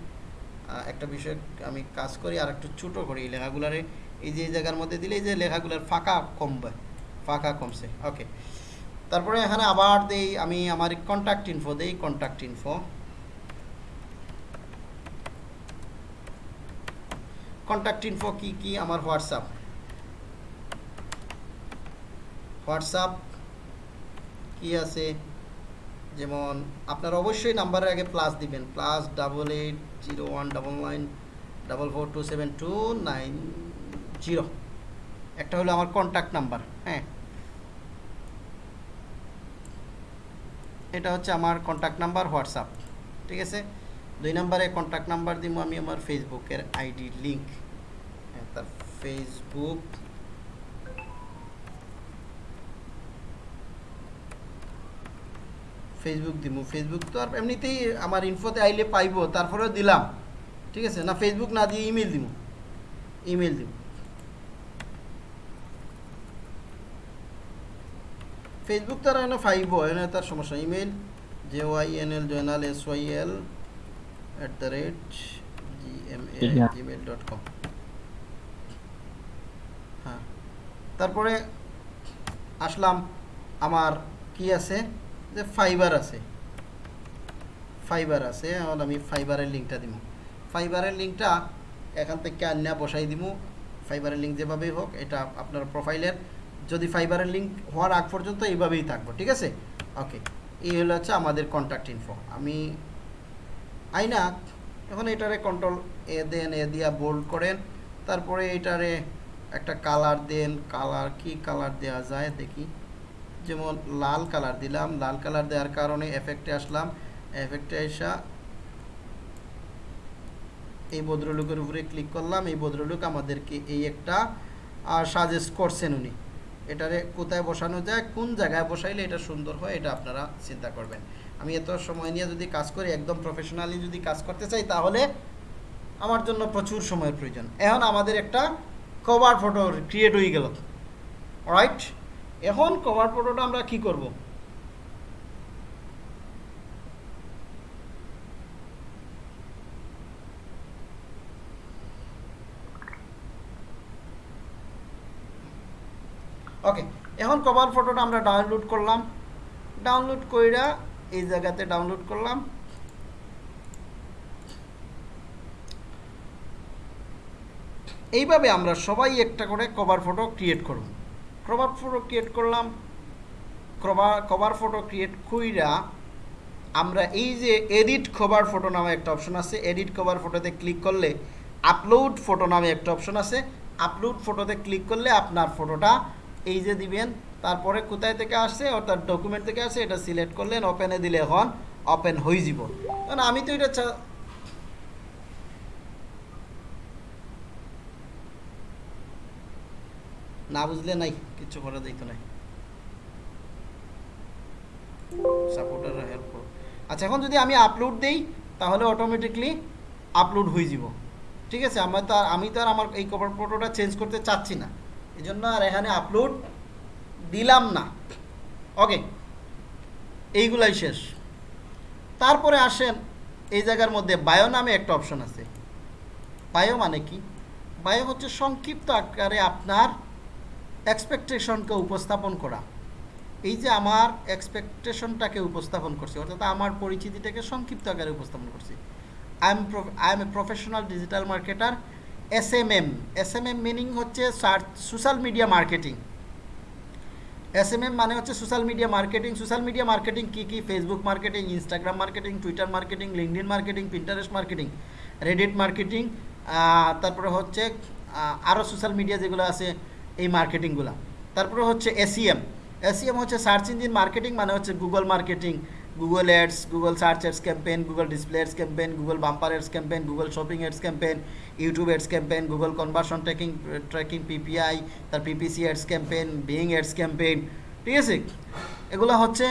একটা বিষয় আমি কাজ করি আর একটু ছোটো করি এই লেখাগুলারে। এই যে জায়গার মধ্যে দিলে এই যে লেখাগুলার ফাঁকা কমবে, ফাঁকা কমছে ওকে তারপরে এখানে আবার দেই, আমি আমার কন্ট্যাক্ট ইনফো দেই কন্ট্যাক্ট ইনফো কন্ট্যাক্ট ইনফো কি কি? আমার হোয়াটসঅ্যাপ হোয়াটসঅ্যাপ কি আছে? যেমন আপনার অবশ্যই নাম্বারের আগে প্লাস দিবেন plus double eight zero one double nine double four two seven two nine zero একটা হলো আমার কন্ট্যাক্ট নাম্বার হ্যাঁ। এটা হচ্ছে আমার কন্ট্যাক্ট নাম্বার হোয়াটসঅ্যাপ ঠিক আছে? দুই নম্বরে কন্ট্যাক্ট নাম্বার দিব আমি আমার ফেসবুকের আইডি লিঙ্ক তার ফেসবুক ফেসবুক দিব ফেসবুক তো আর এমনিতেই আমার ইনফোতে আইলে পাইবো তারপরেও দিলাম। ঠিক আছে? না ফেসবুক না দিয়ে ইমেল দিব ইমেল দিব ফেসবুক তার এনে পাইব এনে তার সমস্যা email J Y N L Joynal S Y L at the rate G M A Gmail dot com হ্যাঁ। তারপরে আসলাম আমার কি আছে? যে ফাইবার আছে। ফাইবার আছে, এখন আমি ফাইবারের লিঙ্কটা দিব ফাইবারের লিঙ্কটা এখান থেকে আন্যা বসাই দিব ফাইবারের লিঙ্ক যেভাবেই হোক, এটা আপনার প্রোফাইলের যদি ফাইবারের লিঙ্ক হওয়ার আগ পর্যন্ত এইভাবেই থাকব, ঠিক আছে? ওকে এই হলো হচ্ছে আমাদের কন্ট্যাক্ট ইনফো আমি আইনা, এখন এটারে কন্ট্রোল এ দেন এ দিয়া বোল্ড করেন। তারপরে এটারে একটা কালার দেন কালার কি কালার দেওয়া যায়, দেখি। যেমন লাল কালার দিলাম, লাল কালার দেওয়ার কারণে এফেক্টে আসলাম। এফেক্টে আসা এই ভদ্রলোকের উপরে ক্লিক করলাম। এই ভদ্রলোক আমাদেরকে এই একটা সাজেস্ট করছেন উনি। এটারে কোথায় বসানো যায়, কোন জায়গায় বসাইলে এটা সুন্দর হয়, এটা আপনারা চিন্তা করবেন। আমি এত সময় নিয়ে যদি কাজ করি, একদম প্রফেশনালি যদি কাজ করতে চাই, তাহলে আমার জন্য প্রচুর সময়ের প্রয়োজন। এখন আমাদের একটা কভার ফটো ক্রিয়েট হয়ে গেল। রাইট এখন কভার ফটোটা আমরা কি করব? ওকে এখন কভার ফটোটা আমরা ডাউনলোড করলাম। ডাউনলোড কইরা এই জায়গাতে ডাউনলোড করলাম। এইভাবে আমরা সবাই একটা করে কভার ফটো ক্রিয়েট করব। কভার ফটো ক্রিয়েট করলাম। কভার কভার ফটো ক্রিয়েট কইরা আমরা এই যে এডিট কভার ফটো নামে একটা অপশন আছে এডিট কভার ফটোতে ক্লিক করলে আপলোড ফটো নামে একটা অপশন আছে। আপলোড ফটোতে ক্লিক করলে আপনার ফটোটা এই যে দিবেন, তারপরে কোথায় থেকে আসছে, অর্থাৎ ডকুমেন্ট থেকে আসছে, এটা সিলেক্ট করলেন ওপেনে দিলে এখন ওপেন হয়ে যাব। কারণ আমি তো এটা না বুঝলে নাই কিচ্ছু করা যাইতো নাই। সাপোর্টার হেল্প আচ্ছা এখন যদি আমি আপলোড দেই, তাহলে অটোমেটিকলি আপলোড হয়ে যাব। ঠিক আছে? আমার তো আমি তো আর আমার এই কভার ফটোটা চেঞ্জ করতে চাচ্ছি না। এই জন্য আর এখানে আপলোড দিলাম না। ওকে এইগুলাই শেষ। তারপরে আসেন, এই জায়গার মধ্যে বায়ো নামে একটা অপশন আছে। বায়ো মানে কি? বায়ো হচ্ছে সংক্ষিপ্ত আকারে আপনার এক্সপেকটেশনকে উপস্থাপন করা। এই যে আমার এক্সপেকটেশনটাকে উপস্থাপন করছি, অর্থাৎ আমার পরিচিতিটাকে সংক্ষিপ্ত আকারে উপস্থাপন করছি। I am I am a professional digital marketer S M M S M M meaning হচ্ছে social media marketing S M M মানে হচ্ছে social media marketing social media marketing কী কী? Facebook marketing Instagram marketing Twitter marketing LinkedIn marketing Pinterest marketing Reddit marketing তারপরে হচ্ছে আরও সোশ্যাল মিডিয়া যেগুলো আছে এই মার্কেটিংগুলো তারপরে হচ্ছে এসিএম এসিএম হচ্ছে সার্চ ইঞ্জিন মার্কেটিং মানে হচ্ছে Google marketing Google ads Google search ads campaign Google display ads campaign Google bumper ads campaign Google shopping ads campaign YouTube ads campaign Google conversion tracking tracking PPI তার PPC ads campaign Bing ads campaign ঠিক আছে এগুলো হচ্ছে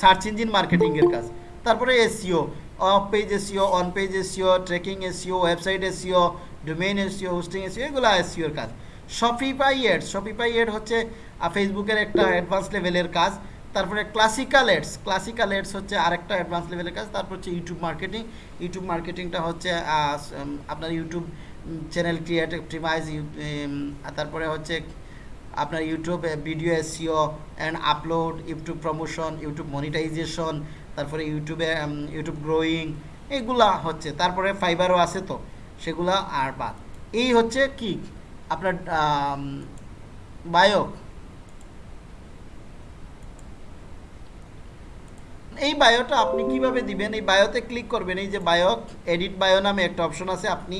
সার্চ ইঞ্জিন মার্কেটিংয়ের কাজ তারপরে SEO off page SEO on page SEO tracking SEO website SEO domain SEO hosting SEO এগুলো এসিওর কাজ শপিফাই এডস শপিফাই এড হচ্ছে ফেসবুকের একটা অ্যাডভান্স লেভেলের কাজ। তারপরে ক্লাসিক্যাল এডস ক্লাসিক্যাল এডস হচ্ছে আরেকটা অ্যাডভান্স লেভেলের কাজ। তারপর হচ্ছে ইউটিউব মার্কেটিং ইউটিউব মার্কেটিংটা হচ্ছে আপনার ইউটিউব চ্যানেল ক্রিয়েট অপটিমাইজ তারপরে হচ্ছে আপনার YouTube video SEO and upload YouTube promotion YouTube monetisation তারপরে ইউটিউবে ইউটিউব গ্রোয়িং এগুলা হচ্ছে। তারপরে ফাইবারও আছে তো, সেগুলা আর বাদ। এই হচ্ছে কি? আপনার বায়ো এই বায়োটা আপনি কীভাবে দিবেন? এই বায়োতে ক্লিক করবেন, এই যে বায়ো এডিট বায়ো নামে একটা অপশন আছে, আপনি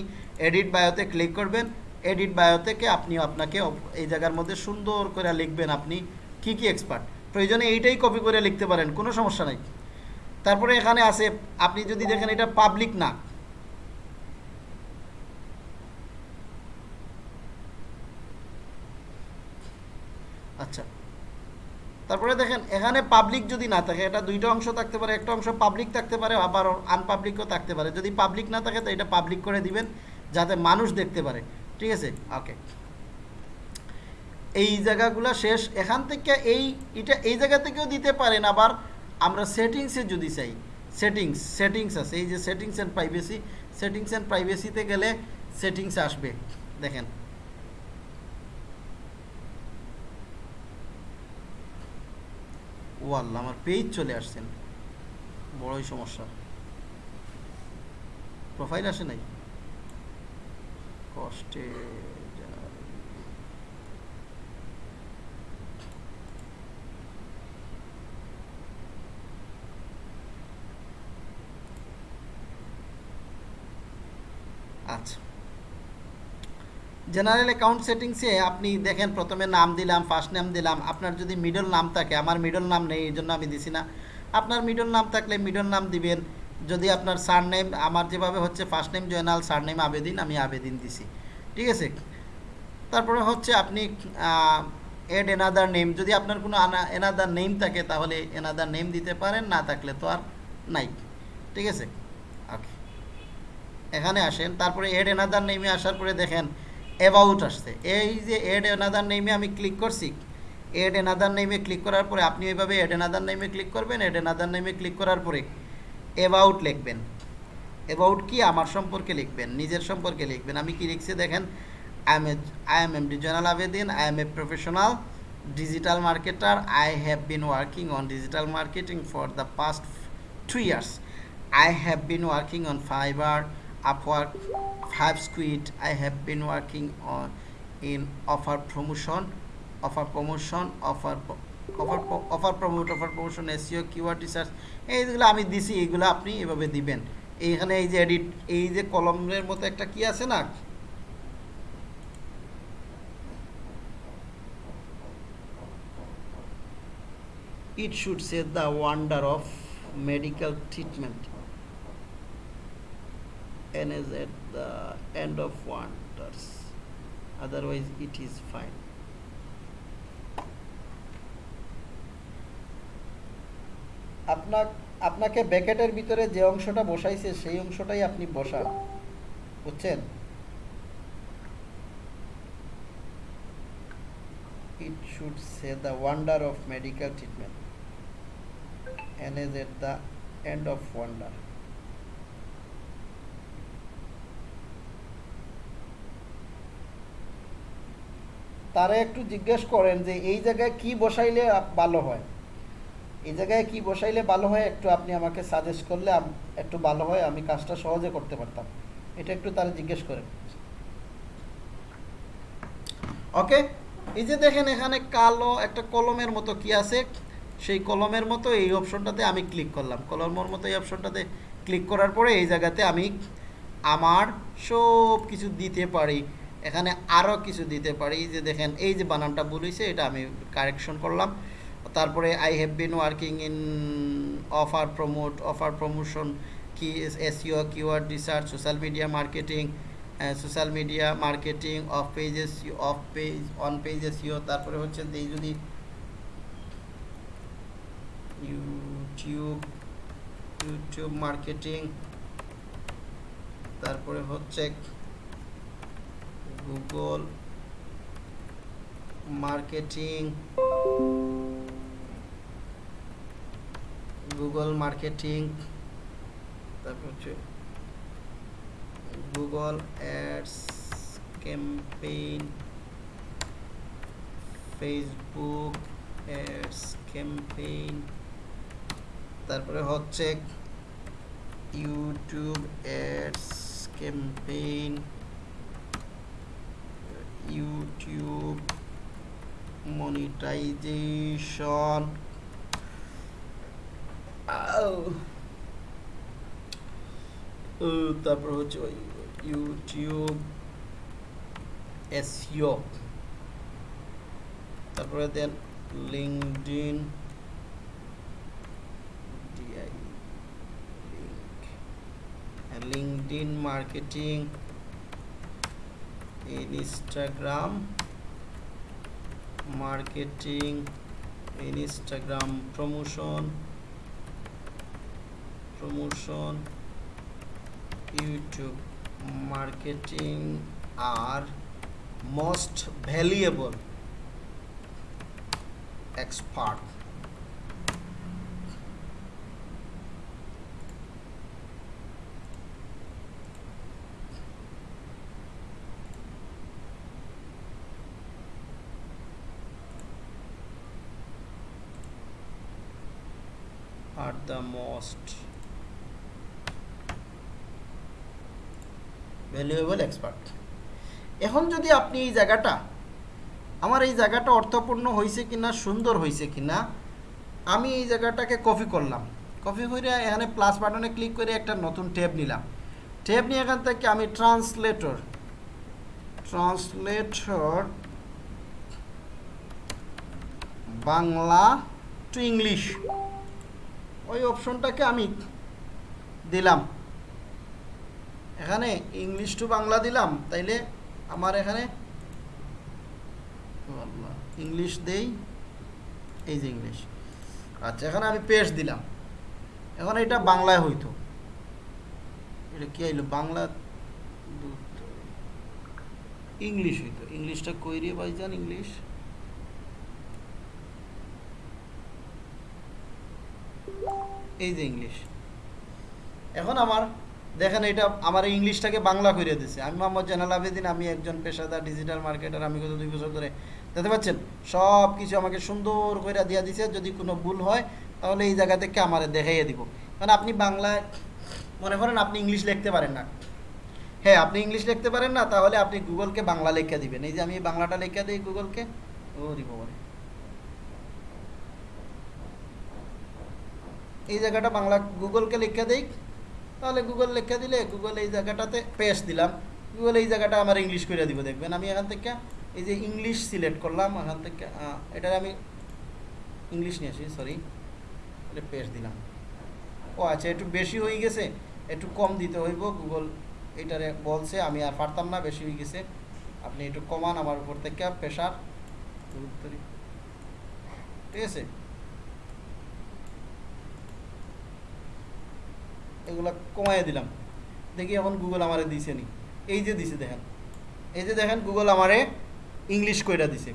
এডিট বায়োতে ক্লিক করবেন এডিট বায়ো থেকে আপনি আপনাকে এই জায়গার মধ্যে সুন্দর করে লিখবেন আপনি কি কি এক্সপার্ট প্রয়োজনে এইটাই কপি করে লিখতে পারেন, কোনো সমস্যা নাই। তারপরে এখানে আছে, আপনি যদি দেখেন এটা পাবলিক না আচ্ছা। তারপরে দেখেন, এখানে পাবলিক যদি না থাকে, এটা দুইটা অংশ থাকতে পারে, একটা অংশ পাবলিক থাকতে পারে, আবার আনপাবলিকও থাকতে পারে। যদি পাবলিক না থাকে, তো এটা পাবলিক করে দিবেন, যাতে মানুষ দেখতে পারে। ঠিক আছে? ওকে এই জায়গাগুলো শেষ। এখান থেকে এই, এটা এই জায়গা থেকেও দিতে পারেন আবার আমরা সেটিংসে যদি চাই। সেটিংস সেটিংস আছে। এই যে settings and privacy settings and প্রাইভেসিতে গেলে সেটিংস আসবে। দেখেন। ও আল্লাহ আমার পেজ চলে আসছেন বড়ই সমস্যা। প্রোফাইল আসে নাই? কষ্টে আচ্ছা। জেনারেল অ্যাকাউন্ট সেটিংসে আপনি দেখেন প্রথমে নাম দিলাম ফার্স্ট নাম দিলাম। আপনার যদি মিডল নাম থাকে, আমার মিডল নাম নেই, এই জন্য আমি দিছি না। আপনার মিডল নাম থাকলে মিডল নাম দিবেন। যদি আপনার সার নেম আমার যেভাবে হচ্ছে first name Joynal surname Abedin, আমি আবেদিন দিছি। ঠিক আছে? তারপরে হচ্ছে আপনি এড এনাদার নেম যদি আপনার কোনো এনাদার নেম থাকে, তাহলে এনাদার নেম দিতে পারেন, না থাকলে তো আর নাই। ঠিক আছে? ওকে এখানে আসেন। তারপরে এড এনাদার নেমে আসার পরে দেখেন অ্যাবাউট আসছে। এই যে এড এনাদার নেমে আমি ক্লিক করছি এড এনাদার নেমে ক্লিক করার পরে আপনি এইভাবে এড এনাদার নেমে ক্লিক করবেন এড এনাদার নেমে ক্লিক করার পরে অ্যাবাউট লিখবেন। অ্যাবাউট কি? আমার সম্পর্কে লিখবেন, নিজের সম্পর্কে লিখবেন। আমি কি লিখছি দেখেন I am a I am M D Joynal Abedin I am a professional digital marketer, i have been working on digital marketing for the past two years. I have been working on fiverr upwork five squid i have been working on in offer promotion offer promotion offer offer offer promote offer promotion SEO keyword research এইগুলো আমি দিছি এইগুলো আপনি এভাবে দিবেন এইখানে এই যে এডিট এই যে কলমের মতো একটা কি আছে না it should say the wonder of medical treatment and is at the end of wonders otherwise it is fine আপনার আপনাকে ব্যাকেটের ভিতরে যে অংশটা বসাইছে সেই অংশটাই আপনি বসান বুঝছেন it should say the wonder of medical treatment and is at the end of wonder তারা একটু জিজ্ঞেস করেন যে এই জায়গায় কি বসাইলে ভালো হয়? এই জায়গায় কি বসাইলে ভালো হয় একটু আপনি আমাকে সাজেস্ট করলে একটু ভালো হয়, আমি কাজটা সহজে করতে পারতাম। এটা একটু তারা জিজ্ঞেস করেন। ওকে? এই যে দেখেন এখানে কালো একটা কলমের মতো কি আছে? সেই কলমের মতো এই অপশনটাতে আমি ক্লিক করলাম। কলমের মতো এই অপশনটাতে ক্লিক করার পরে এই জায়গাতে আমি আমার সব কিছু দিতে পারি। এখানে আরও কিছু দিতে পারি। যে দেখেন, এই যে বানানটা হয়েছে এটা আমি কারেকশন করলাম। তারপরে I have been working in offer promote offer promotion কি SEO keyword research social media marketing social media marketing off pages off page on pages ইও তারপরে হচ্ছে এই যদি ইউটিউব ইউটিউব মার্কেটিং তারপরে হচ্ছে গুগল মার্কেটিং গুগল মার্কেটিং তারপর হচ্ছে Google ads campaign Facebook ads campaign তারপরে হচ্ছে YouTube ads campaign YouTube monetisation তারপর হচ্ছে ওই ইউটিউব এসইও তারপরে দেন LinkedIn LinkedIn marketing Instagram marketing Instagram promotion promotion YouTube marketing আর মোস্ট ভ্যালুয়েবল expert. আর দ্য মোস্ট ভ্যালুয়েবল এক্সপার্ট এখন যদি আপনি এই জায়গাটা, আমার এই জায়গাটা অর্থপূর্ণ হয়েছে কিনা, সুন্দর হয়েছে কিনা, আমি এই জায়গাটাকে কপি করলাম। কপি করে এখানে প্লাস বাটনে ক্লিক করে একটা নতুন ট্যাব নিলাম। ট্যাব নিয়ে এখান থেকে আমি translator translator Bangla to English ওই অপশনটাকে আমি দিলাম। এখানে ইংলিশ টু বাংলা দিলাম, তাইলে আমার এখানে ইংলিশ দেই, এই যে ইংলিশ আচ্ছা এখানে আমি পেস্ট দিলাম। এখন এটা বাংলায় হইতো। এটা কি আইলো? বাংলা ইংলিশ হইতো। ইংলিশটা কই রে ভাইজান? ইংলিশ এই যে ইংলিশ এখন আমার, দেখেন এটা আমার ইংলিশটাকে বাংলা করে দিছে। আমি মোহাম্মদ জানাল আবেদিন, আমি একজন পেশাদার ডিজিটাল মার্কেটার আমি গত দুই বছর ধরে, দেখতে পাচ্ছেন? সব কিছু আমাকে সুন্দর করে দিয়ে দিছে। যদি কোনো ভুল হয়, তাহলে এই জায়গা থেকে আমার দেখাইয়ে দিব। কারণ আপনি বাংলায়, মনে করেন আপনি ইংলিশ লিখতে পারেন না। হ্যাঁ আপনি ইংলিশ লিখতে পারেন না, তাহলে আপনি গুগলকে বাংলা লেখা দিবেন। এই যে আমি বাংলাটা লেখা দিই গুগলকে ও দিব এই জায়গাটা বাংলা গুগলকে লিখে দেই। তাহলে গুগল লিখে দিলে গুগল এই জায়গাটাতে পেস্ট দিলাম। গুগল এই জায়গাটা আমার ইংলিশ করে দিব। দেখবেন আমি এখান থেকে এই যে ইংলিশ সিলেক্ট করলাম, এখান থেকে এটা আমি ইংলিশ নিয়ে আসি সরি পেস্ট দিলাম। ও আচ্ছা একটু বেশি হয়ে গেছে, একটু কম দিতে হইব। গুগল এটারে বলছে, আমি আর পারতাম না, বেশি হয়ে গেছে। আপনি একটু কমান আমার উপর থেকে প্রেশার ঠিক আছে? এগুলা কমাইয়ে দিলাম। দেখি এখন গুগল আমারে দিছে নি। এই যে দিছে দেখেন। এই যে দেখেন গুগল আমারে ইংলিশ কইরা দিছে।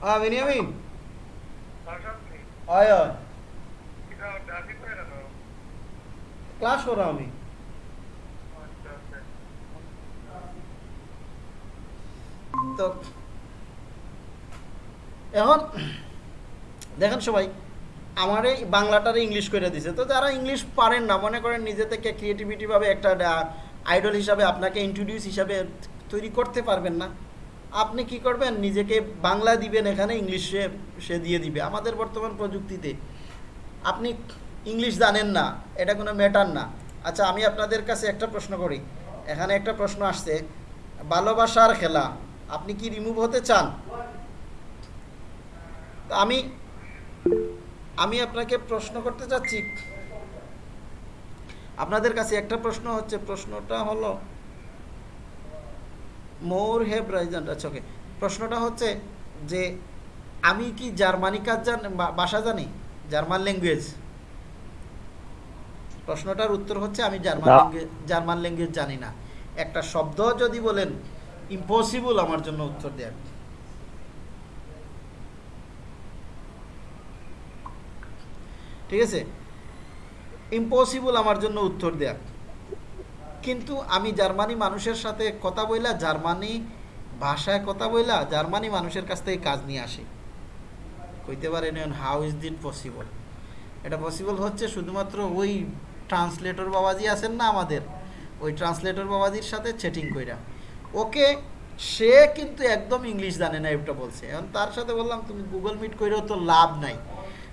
হ্যাঁ আমি। এখন দেখেন সবাই আমার এই বাংলাটারে ইংলিশ করে দিছে। তো যারা ইংলিশ পারেন না, মনে করেন নিজে থেকে ক্রিয়েটিভিটিভাবে একটা আইডল হিসাবে আপনাকে ইন্ট্রোডিউস হিসাবে তৈরি করতে পারবেন না। আপনি কি করবেন? নিজেকে বাংলা দিবেন এখানে ইংলিশে সে দিয়ে দিবে। আমাদের বর্তমান প্রযুক্তিতে, আপনি ইংলিশ জানেন না, এটা কোনো ম্যাটার না। আচ্ছা আমি আপনাদের কাছে একটা প্রশ্ন করি। এখানে একটা প্রশ্ন আসছে, ভালোবাসার খেলা, আপনি কি রিমুভ হতে চান? আমি আমি আপনাকে প্রশ্ন করতে চাচ্ছি। আপনাদের কাছে একটা প্রশ্ন হচ্ছে প্রশ্নটা হলো মোর হেভ রাইজান আচ্ছা ওকে প্রশ্নটা হচ্ছে যে আমি কি জার্মানি কাজ জান ভাষা জানি? German language. প্রশ্নটার উত্তর হচ্ছে আমি জার্মান ল্যাঙ্গুয়েজ জার্মান ল্যাঙ্গুয়েজ জানি না। একটা শব্দ যদি বলেন ইম্পসিবল আমার জন্য উত্তর দেয়া। ঠিক আছে? ইম্পসিবল আমার জন্য উত্তর দেয়া। কিন্তু আমি জার্মানি মানুষের সাথে কথা বইলা, জার্মানি ভাষায় কথা বইলা, জার্মানি মানুষের কাছ থেকে কাজ নিয়ে আসি। কইতে পারেন হাউ ইজ দিট পসিবল এটা পসিবল হচ্ছে শুধুমাত্র ওই ট্রান্সলেটর বাবাজি আছেন না আমাদের। ওই ট্রান্সলেটর বাবাজির সাথে চ্যাটিং কইরা। ওকে, সে কিন্তু একদম ইংলিশ জানে না এটা বলছে। এখন তার সাথে বললাম, তুমি গুগল মিট কইরেও তো লাভ নাই।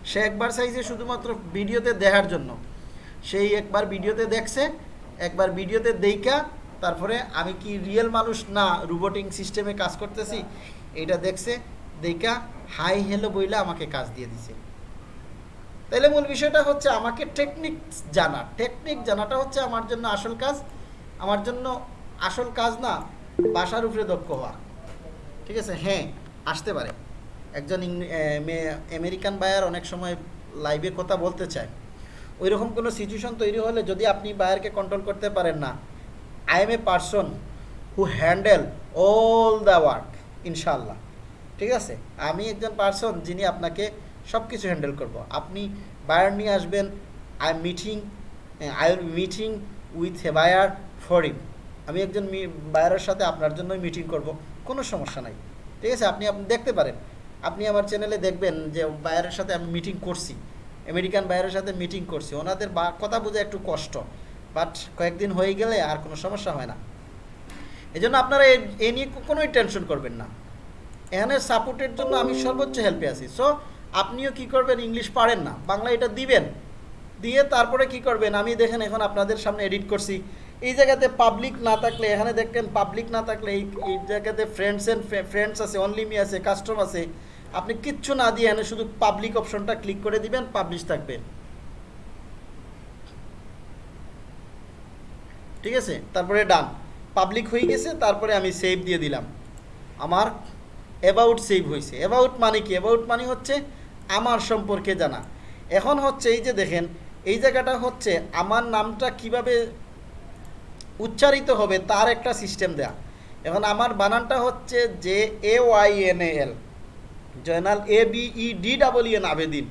সে একবার চাইছে শুধুমাত্র ভিডিওতে দেখার জন্য। সেই একবার ভিডিওতে দেখছে, একবার ভিডিওতে দেইকা তারপরে আমি কি রিয়েল মানুষ না রোবোটিং সিস্টেমে কাজ করতেছি? এটা দেখছে দেইকা হাই হ্যালো বইলে আমাকে কাজ দিয়ে দিছে। তাইলে মূল বিষয়টা হচ্ছে আমাকে টেকনিক জানা। টেকনিক জানাটা হচ্ছে আমার জন্য আসল কাজ। আমার জন্য আসল কাজ না, বাসার উপরে দক্ষ হওয়া। ঠিক আছে? হ্যাঁ আসতে পারে। একজন আমেরিকান বায়ার অনেক সময় লাইভে কথা বলতে চায়। ওই রকম কোনো সিচুয়েশন তৈরি হলে যদি আপনি বায়ারকে কন্ট্রোল করতে পারেন না I am a person who handle all the work ইনশাল্লাহ ঠিক আছে? আমি একজন পারসন যিনি আপনাকে সব কিছু হ্যান্ডেল করব। আপনি বায়ার নিয়ে আসবেন I meeting I will meeting with a buyer for ইম আমি একজন বায়ারের সাথে আপনার জন্যই মিটিং করব। কোনো সমস্যা নাই। ঠিক আছে? আপনি আপনি দেখতে পারেন। আপনি আমার চ্যানেলে দেখবেন যে বায়ারের সাথে আমি মিটিং করছি। আমেরিকান বায়ারের সাথে মিটিং করছি। ওনাদের বা, কথা বোঝা একটু কষ্ট। বাট কয়েকদিন হয়ে গেলে আর কোনো সমস্যা হয় না। এই জন্য আপনারা এ- নিয়ে কোনোই টেনশন করবেন না। এখানে সাপোর্টের জন্য আমি সর্বোচ্চ হেল্পে আছি। সো আপনিও কি করবেন? ইংলিশ পারেন না। বাংলা এটা দিবেন। দিয়ে তারপরে কি করবেন? আমি দেখেন এখন আপনাদের সামনে এডিট করছি। এই জায়গাতে পাবলিক না থাকলে, এখানে দেখেন পাবলিক না থাকলে এই জায়গাতে ফ্রেন্ডস অ্যান্ড ফ্রেন্ডস আছে অনলি মি আছে কাস্টম আছে। আপনি কিচ্ছু না দিয়ে এনে শুধু পাবলিক অপশনটা ক্লিক করে দিবেন পাবলিশ থাকবে। ঠিক আছে? তারপরে ডান পাবলিক হয়ে গেছে, তারপরে আমি সেভ দিয়ে দিলাম। আমার অ্যাবাউট সেভ হয়েছে। অ্যাবাউট মানে কি? অ্যাবাউট মানে হচ্ছে আমার সম্পর্কে জানা। এখন হচ্ছে এই যে দেখেন, এই জায়গাটা হচ্ছে আমার নামটা কীভাবে উচ্চারিত হবে তার একটা সিস্টেম দেয়া। এখন আমার বানানটা হচ্ছে যে A Y N A L Joynal A B E D double N Abedin.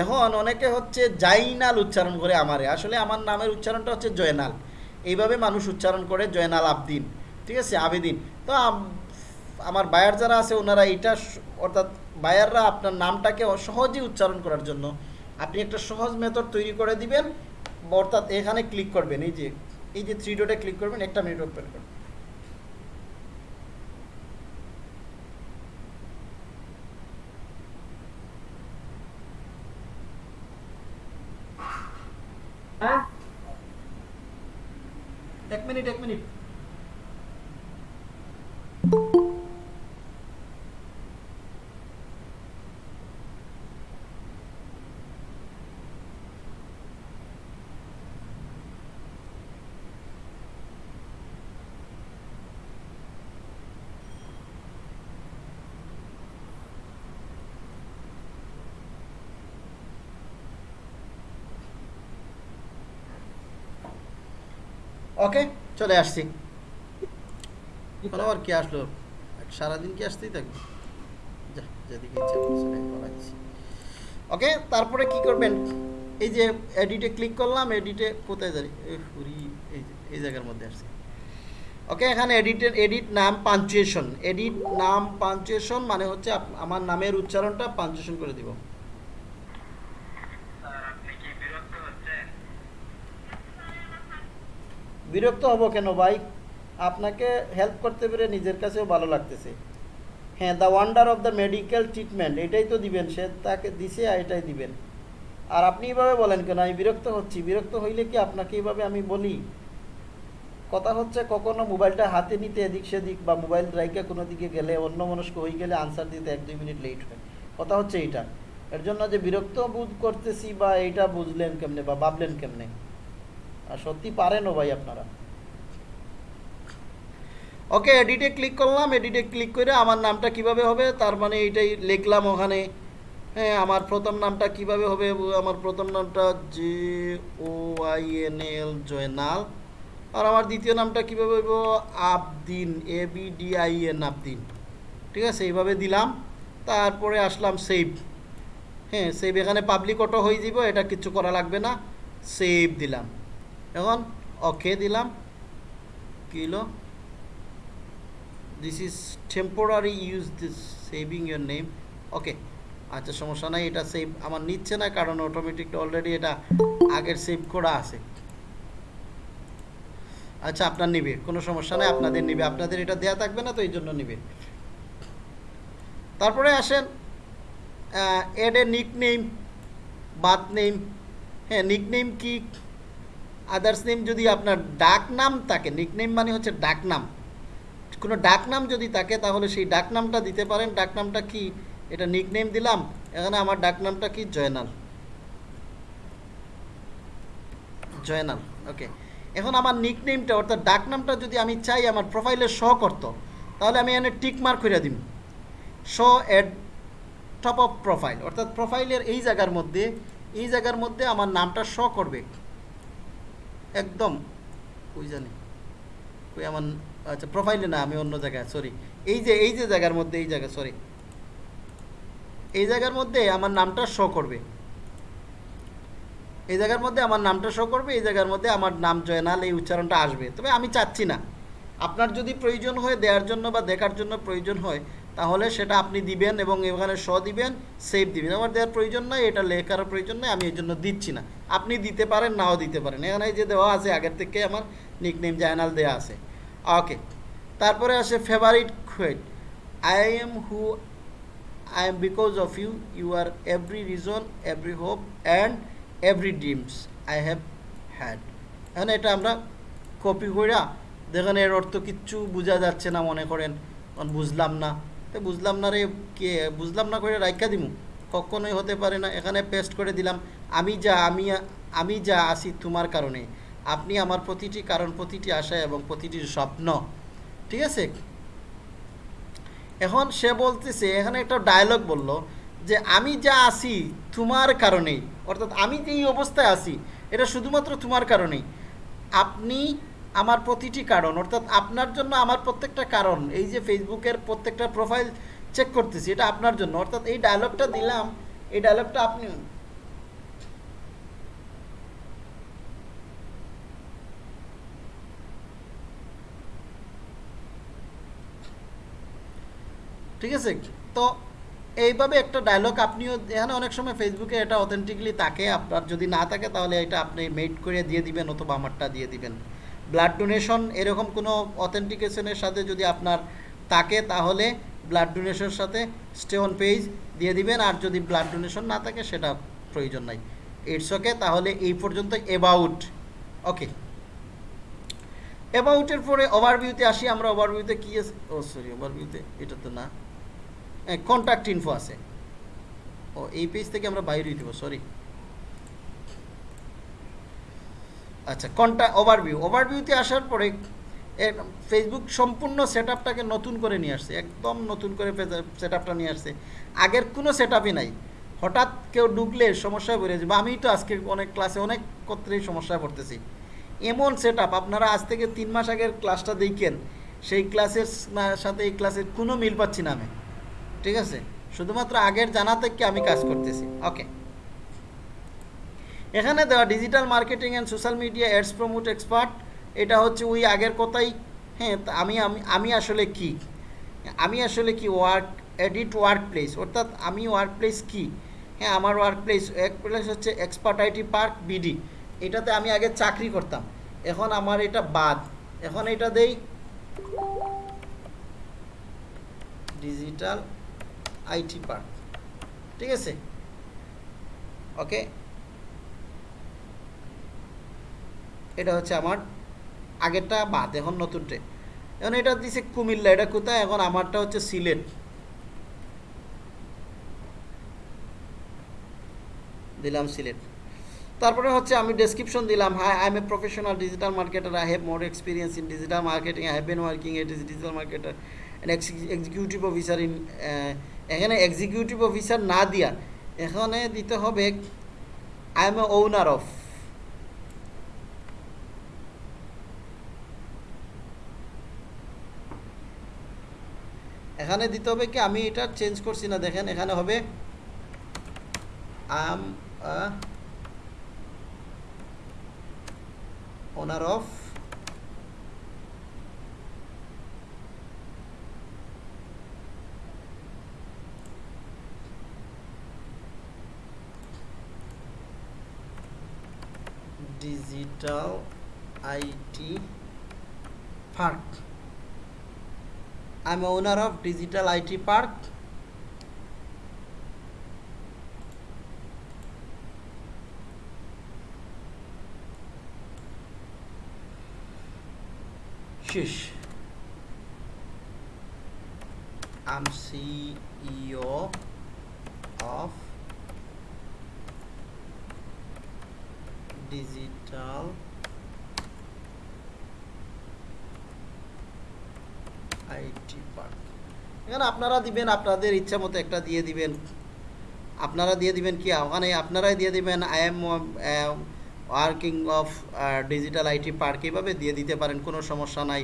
এখন অনেকে হচ্ছে জাইনাল উচ্চারণ করে আমারে। আসলে আমার নামের উচ্চারণটা হচ্ছে জয়নাল। এইভাবে মানুষ উচ্চারণ করে জয়নাল আবদিন। ঠিক আছে? আবেদিন। তো আমার বায়ার যারা আছে, ওনারা এটা অর্থাৎ বায়াররা আপনার নামটাকে সহজেই উচ্চারণ করার জন্য আপনি একটা সহজ মেথড তৈরি করে দিবেন। অর্থাৎ এখানে ক্লিক করবেন। এই যে এই যে থ্রি ডটে ক্লিক করবেন, একটা মিনিট ওপেন করবেন। এক মিনিট এক মিনিট ওকে, চলে আসছি। আবার কি আসলো? সারাদিন কি আসতেই থাকবে। ওকে, তারপরে কি করবেন? এই যে এডিটে ক্লিক করলাম এডিটে কোথায় জানি? এই এই জায়গার মধ্যে আসছে। ওকে, এখানে এডিটের এডিট নাম পাঞ্চুয়েশন এডিট নাম পাঞ্চুয়েশন মানে হচ্ছে আমার নামের উচ্চারণটা পাঞ্চুয়েশন করে দিব। বিরক্ত হব কেন ভাই? আপনাকে হেল্প করতে পেরে নিজের কাছেও ভালো লাগতেছে। হ্যাঁ the wonder of the medical treatment এটাই তো দিবেন, সে তাকে দিছে এটাই দিবেন। আর আপনি এইভাবে বলেন কেন? আমি বিরক্ত হচ্ছি। বিরক্ত হইলে কি আপনাকে এইভাবে আমি বলি? কথা হচ্ছে কখনো মোবাইলটা হাতে নিতে এদিক সেদিক বা মোবাইল রাইকে কোনো দিকে গেলে, অন্য মনস্ক হয়ে গেলে আনসার দিতে এক দুই মিনিট লেট হয়। কথা হচ্ছে এইটা। এর জন্য যে বিরক্ত বোধ করতেছি বা এইটা বুঝলেন কেমনে বা ভাবলেন কেমনে? আর সত্যি পারেনও ভাই আপনারা। ওকে এডিটে ক্লিক করলাম এডিটে ক্লিক করে আমার নামটা কীভাবে হবে? তার মানে এইটাই লিখলাম ওখানে। হ্যাঁ আমার প্রথম নামটা কীভাবে হবে? আমার প্রথম নামটা J O I N L Joynal আর আমার দ্বিতীয় নামটা কীভাবে হইব? Abedin A B D I N Abedin. ঠিক আছে, এইভাবে দিলাম। তারপরে আসলাম সেভ হ্যাঁ সেভ এখানে পাবলিক অটো হয়ে যাব এটা কিছু করা লাগবে না। সেভ দিলাম। এখন ওকে দিলাম। কী this is temporary use this saving your name okay আচ্ছা সমস্যা নাই, এটা সেভ আমার নিচ্ছে না, কারণ অটোমেটিক অলরেডি এটা আগের সেভ করা আছে। আচ্ছা আপনার নিবে, কোনো সমস্যা নাই, আপনাদের নিবে, আপনাদের এটা দেয়া থাকবে না, তো এই জন্য নিবে। তারপরে আসেন এড এ নিক নেম বাথ নেম হ্যাঁ নিক নেম কি? আদার্স নেম যদি আপনার ডাক নাম থাকে নিক নেম মানে হচ্ছে ডাক নাম। কোনো ডাক নাম যদি থাকে, তাহলে সেই ডাক নামটা দিতে পারেন। ডাক নামটা কি? এটা নিক নেম দিলাম, এখানে আমার ডাক নামটা কি? জয়নাল। জয়নাল ওকে এখন আমার নিক নেমটা অর্থাৎ ডাক নামটা যদি আমি চাই আমার প্রোফাইলে শো করতো, তাহলে আমি এখানে টিক মার্ক করে দিব show at top of profile অর্থাৎ প্রোফাইলের এই জায়গার মধ্যে, এই জায়গার মধ্যে আমার নামটা শো করবে। একদম। ওই জানি? ওই আমার আচ্ছা প্রোফাইলে না, আমি অন্য জায়গায় সরি এই যে এই যে জায়গার মধ্যে, এই জায়গা সরি এই জায়গার মধ্যে আমার নামটা শো করবে। এই জায়গার মধ্যে আমার নামটা শো করবে, এই জায়গার মধ্যে আমার নাম, জয়নাল, এই উচ্চারণটা আসবে। তবে আমি চাচ্ছি না। আপনার যদি প্রয়োজন হয়, দেওয়ার জন্য বা দেখার জন্য প্রয়োজন হয় তাহলে সেটা আপনি দিবেন এবং এখানে শ দিবেন সেভ দিবেন। আমার দেওয়ার প্রয়োজন নাই এটা লেখার প্রয়োজন নাই আমি এই জন্য দিচ্ছি না। আপনি দিতে পারেন নাও দিতে পারেন। এখানে যে দেওয়া আছে আগের থেকে আমার নিকনেম জায়নাল দেওয়া আছে। ওকে তারপরে আসে favourite quote I am who I am because of you You are every reason, every hope, and every dreams I have had. এখন এটা আমরা কপি কইরা দেখেন এর অর্থ কিচ্ছু বোঝা যাচ্ছে না মনে করেন। বুঝলাম না। বুঝলাম না রে, কে, বুঝলাম না করে রাইখা দিমু। কখনোই হতে পারে না, এখানে পেস্ট করে দিলাম। আমি যা, আমি আমি যা আসি তোমার কারণে। আপনি আমার প্রতিটি কারণ, প্রতিটি আশা এবং প্রতিটি স্বপ্ন। ঠিক আছে? এখন সে বলতেছে, এখানে একটা ডায়লগ বলল যে, আমি যা আছি তোমার কারণেই। অর্থাৎ আমি যে এই অবস্থায় আছি, এটা শুধুমাত্র তোমার কারণেই। আপনি আমার প্রতিটি কারণ, অর্থাৎ আপনার জন্য আমার প্রত্যেকটা কারণ, এই যে ফেসবুকের প্রত্যেকটা প্রোফাইল চেক করতেছি, এটা আপনার জন্য। অর্থাৎ এই ডায়লগটা দিলাম, এই ডায়লগটা আপনি ঠিক আছে? তো এইভাবে একটা ডায়লগ আপনিও, এখানে অনেক সময় ফেসবুকে এটা অথেন্টিকলি থাকে, আপনার যদি না থাকে তাহলে এটা আপনি মেড করে দিয়ে দিবেন অথবা আমারটা দিয়ে দিবেন। ব্লাড ডোনেশন এরকম কোনো অথেন্টিকেশনের সাথে যদি আপনার থাকে, তাহলে ব্লাড ডোনেশনের সাথে স্টে অন পেজ দিয়ে দিবেন। আর যদি ব্লাড ডোনেশন না থাকে, সেটা প্রয়োজন নাই। ইটস ওকে তাহলে এই পর্যন্ত এবাউট ওকে অ্যাবাউটের পরে ওভারভিউতে আসি। আমরা ওভারভিউতে কি আছে? ও সরি ওভারভিউতে এটা তো না। কন্ট্যাক্ট ইনফো আছে। ও, এই পেজ থেকে আমরা বাইরে দিব সরি আচ্ছা কন্ট্যাক্ট ওভারভিউ ওভারভিউতে আসার পরে ফেসবুক সম্পূর্ণ সেট আপটাকে নতুন করে নিয়ে আসছে, একদম নতুন করে সেট আপটা নিয়ে আসছে। আগের কোনো সেট আপই নাই। হঠাৎ কেউ ঢুকলে সমস্যায় পড়ে যাবে। আমি তো আজকে অনেক ক্লাসে অনেক ক্ষেত্রেই সমস্যায় পড়তেছি। এমন সেট আপ আপনারা আজ থেকে তিন মাস আগের ক্লাসটা দেখেন, সেই ক্লাসের সাথে এই ক্লাসের কোনো মিল পাচ্ছি না আমি। ঠিক আছে? শুধুমাত্র আগের জানা থেকে আমি কাজ করতেছি। ওকে এখানে দেওয়া digital marketing and social media ads promote expert এটা হচ্ছে ওই আগের কথাই। হ্যাঁ আমি আমি আসলে কি? আমি আসলে কি ওয়ার্ক এডিট ওয়ার্ক প্লেস অর্থাৎ আমি ওয়ার্ক প্লেস কী? হ্যাঁ আমার ওয়ার্ক প্লেস এক প্লেস হচ্ছে এক্সপার্ট আইটি পার্ক বিডি এটাতে আমি আগে চাকরি করতাম। এখন আমার এটা বাদ। এখন এটা দেই ডিজিটাল আইটি পার্ক ঠিক আছে? ওকে এটা হচ্ছে আমার আগেরটা বাদ, এখন নতুনটে এখন এটা দিছে কুমিল্লা, এটা কোথায়? এখন আমারটা হচ্ছে সিলেট। দিলাম সিলেট। তারপরে হচ্ছে আমি ডেসক্রিপশন দিলাম hi I am a professional digital marketer I have more experience in digital marketing I have been working at digital marketer executive officer in এখানে এক্সিকিউটিভ অফিসার না দিয়া, এখানে দিতে হবে I am a owner of এখানে দিতে হবে কি? আমি এটা চেঞ্জ করছি না, দেখেন, এখানে হবে I am owner of digital IT park I'm owner of digital IT park Shish. I'm CEO of Digital IT Park. এখানে আপনারা দিবেন, আপনাদের ইচ্ছা মতো একটা দিয়ে দিবেন। আপনারা দিয়ে দিবেন কি? ওখানে আপনারাই দিয়ে দিবেন I am working of digital IT park এইভাবে দিয়ে দিতে পারেন, কোনো সমস্যা নাই।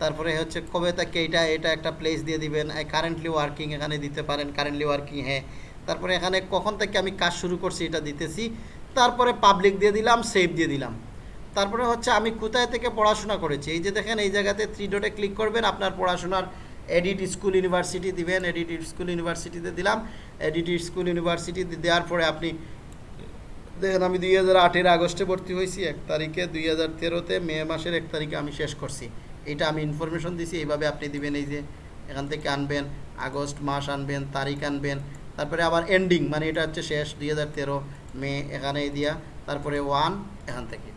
তারপরে হচ্ছে কবে তাকে এটা এটা একটা প্লেস দিয়ে দিবেন। কারেন্টলি ওয়ার্কিং এখানে দিতে পারেন কারেন্টলি ওয়ার্কিং হ্যাঁ। তারপরে এখানে কখন থেকে আমি কাজ শুরু করছি, এটা দিতেছি। তারপরে পাবলিক দিয়ে দিলাম সেভ দিয়ে দিলাম। তারপরে হচ্ছে আমি কোথায় থেকে পড়াশোনা করেছি? এই যে দেখেন, এই জায়গাতে থ্রি ডটে ক্লিক করবেন, আপনার পড়াশোনার এডিট স্কুল ইউনিভার্সিটি দিবেন এডিট স্কুল ইউনিভার্সিটিতে দিলাম এডিট স্কুল ইউনিভার্সিটি দেওয়ার পরে আপনি, দেখেন আমি দুই হাজার আটের আগস্টে ভর্তি হয়েছি, এক তারিখে দুই হাজার তেরোতে মে মাসের এক তারিখে আমি শেষ করছি। এটা আমি ইনফরমেশন দিছি, এইভাবে আপনি দিবেন, এই যে এখান থেকে আনবেন, আগস্ট মাস আনবেন, তারিখ আনবেন, তারপরে আবার এন্ডিং মানে এটা হচ্ছে শেষ, দুই হাজার তেরো মে এখানে দিয়া, তারপরে ওয়ান এখান থেকে।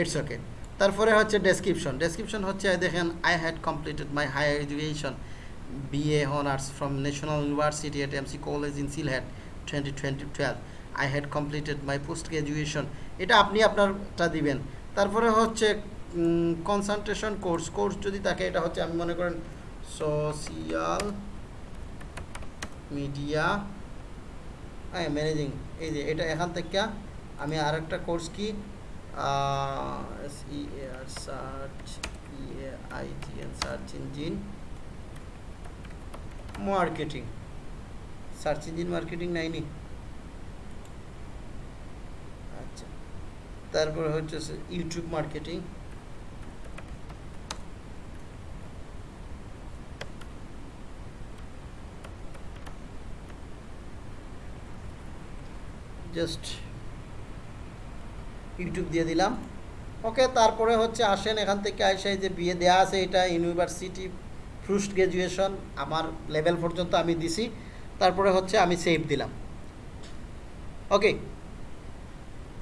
ইটস ওকে তারপরে হচ্ছে ডেসক্রিপশন ডেসক্রিপশন হচ্ছে দেখেন I had completed my higher education BA honours from National University at MC college in Sylhet twenty twenty twelve I had completed my post graduation এটা আপনি আপনারটা দিবেন। তারপরে হচ্ছে কনসান্ট্রেশন কোর্স কোর্স যদি থাকে, এটা হচ্ছে, আমি মনে করেন সোশিয়াল মিডিয়া হ্যাঁ ম্যানেজিং এই যে, এটা এখান থেকে আমি আর একটা কোর্স কি? I T N search engine marketing search engine marketing নাইনি আচ্ছা। তারপরে হচ্ছে ইউটিউব মার্কেটিং। জাস্ট ইউটিউব দিয়ে দিলাম। ওকে তারপরে হচ্ছে আসেন, এখান থেকে আসে যে বিয়ে দেয়া আছে, এটা ইউনিভার্সিটি পোস্ট গ্র্যাজুয়েশন আমার লেভেল পর্যন্ত আমি দিছি। তারপরে হচ্ছে আমি সেভ দিলাম। ওকে